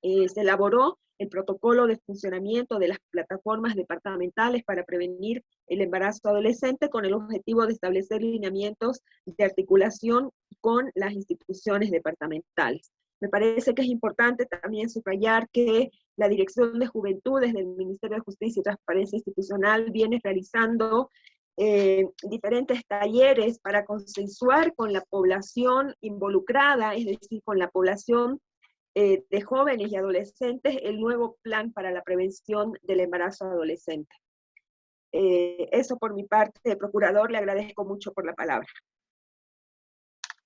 Speaker 5: Eh, se elaboró el protocolo de funcionamiento de las plataformas departamentales para prevenir el embarazo adolescente con el objetivo de establecer lineamientos de articulación con las instituciones departamentales. Me parece que es importante también subrayar que la Dirección de Juventudes del Ministerio de Justicia y Transparencia Institucional viene realizando eh, diferentes talleres para consensuar con la población involucrada, es decir, con la población eh, de jóvenes y adolescentes el nuevo plan para la prevención del embarazo adolescente. Eh, eso por mi parte, procurador, le agradezco mucho por la palabra.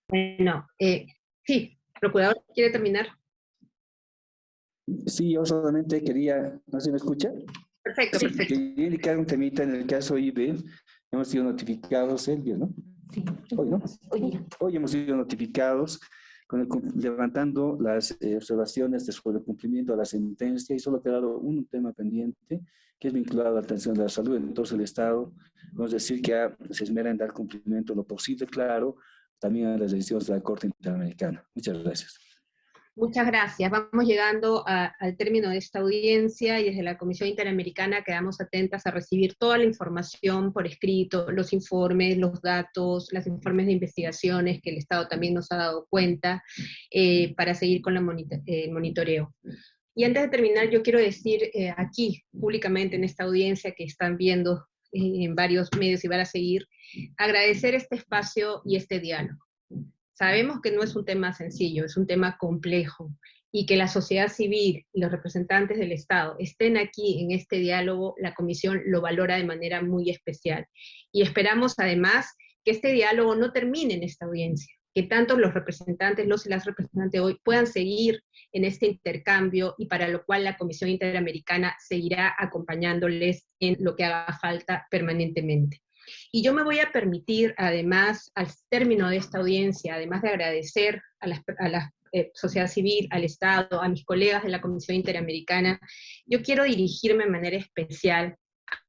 Speaker 1: Bueno, eh, sí, procurador, ¿quiere terminar?
Speaker 4: Sí, yo solamente quería, ¿no se me escucha?
Speaker 1: Perfecto, perfecto.
Speaker 4: Quería indicar un temita en el caso IB, hemos sido notificados, Elvio, ¿no? Sí. Hoy, ¿no? Hoy, Hoy hemos sido notificados levantando las eh, observaciones sobre el cumplimiento de la sentencia y solo ha quedado un tema pendiente que es vinculado a la atención de la salud. Entonces el Estado, vamos a decir que se esmera en dar cumplimiento lo posible, claro, también a las decisiones de la Corte Interamericana. Muchas gracias.
Speaker 1: Muchas gracias. Vamos llegando al término de esta audiencia y desde la Comisión Interamericana quedamos atentas a recibir toda la información por escrito, los informes, los datos, los informes de investigaciones que el Estado también nos ha dado cuenta eh, para seguir con el eh, monitoreo. Y antes de terminar, yo quiero decir eh, aquí, públicamente en esta audiencia que están viendo en varios medios y van a seguir, agradecer este espacio y este diálogo. Sabemos que no es un tema sencillo, es un tema complejo, y que la sociedad civil y los representantes del Estado estén aquí en este diálogo, la Comisión lo valora de manera muy especial. Y esperamos además que este diálogo no termine en esta audiencia, que tanto los representantes, los y las representantes hoy puedan seguir en este intercambio y para lo cual la Comisión Interamericana seguirá acompañándoles en lo que haga falta permanentemente. Y yo me voy a permitir, además, al término de esta audiencia, además de agradecer a la, eh, sociedad civil, al Estado, a mis colegas de la Comisión Interamericana, yo quiero dirigirme de manera especial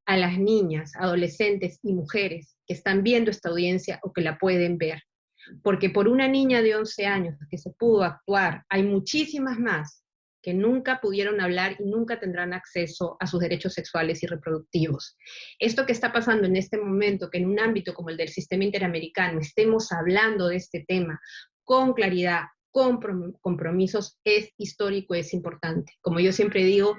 Speaker 1: a las niñas, adolescentes y mujeres que están viendo esta audiencia o que la pueden ver. Porque por una niña de 11 años que se pudo actuar, hay muchísimas más que nunca pudieron hablar y nunca tendrán acceso a sus derechos sexuales y reproductivos. Esto que está pasando en este momento, que en un ámbito como el del sistema interamericano estemos hablando de este tema con claridad, compromisos es histórico, es importante. Como yo siempre digo,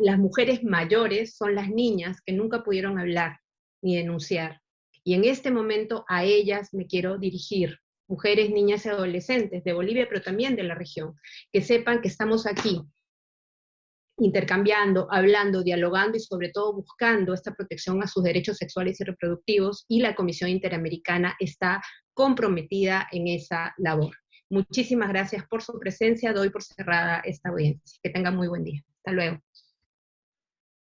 Speaker 1: las mujeres mayores son las niñas que nunca pudieron hablar ni denunciar. Y en este momento a ellas me quiero dirigir, mujeres, niñas y adolescentes de Bolivia, pero también de la región, que sepan que estamos aquí intercambiando, hablando, dialogando y sobre todo buscando esta protección a sus derechos sexuales y reproductivos y la Comisión Interamericana está comprometida en esa labor. Muchísimas gracias por su presencia, doy por cerrada esta audiencia. Que tengan muy buen día. Hasta luego.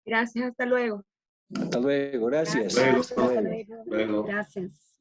Speaker 5: Gracias, hasta luego.
Speaker 4: Hasta luego, gracias.
Speaker 1: Gracias.
Speaker 3: Luego. Luego.
Speaker 6: Gracias.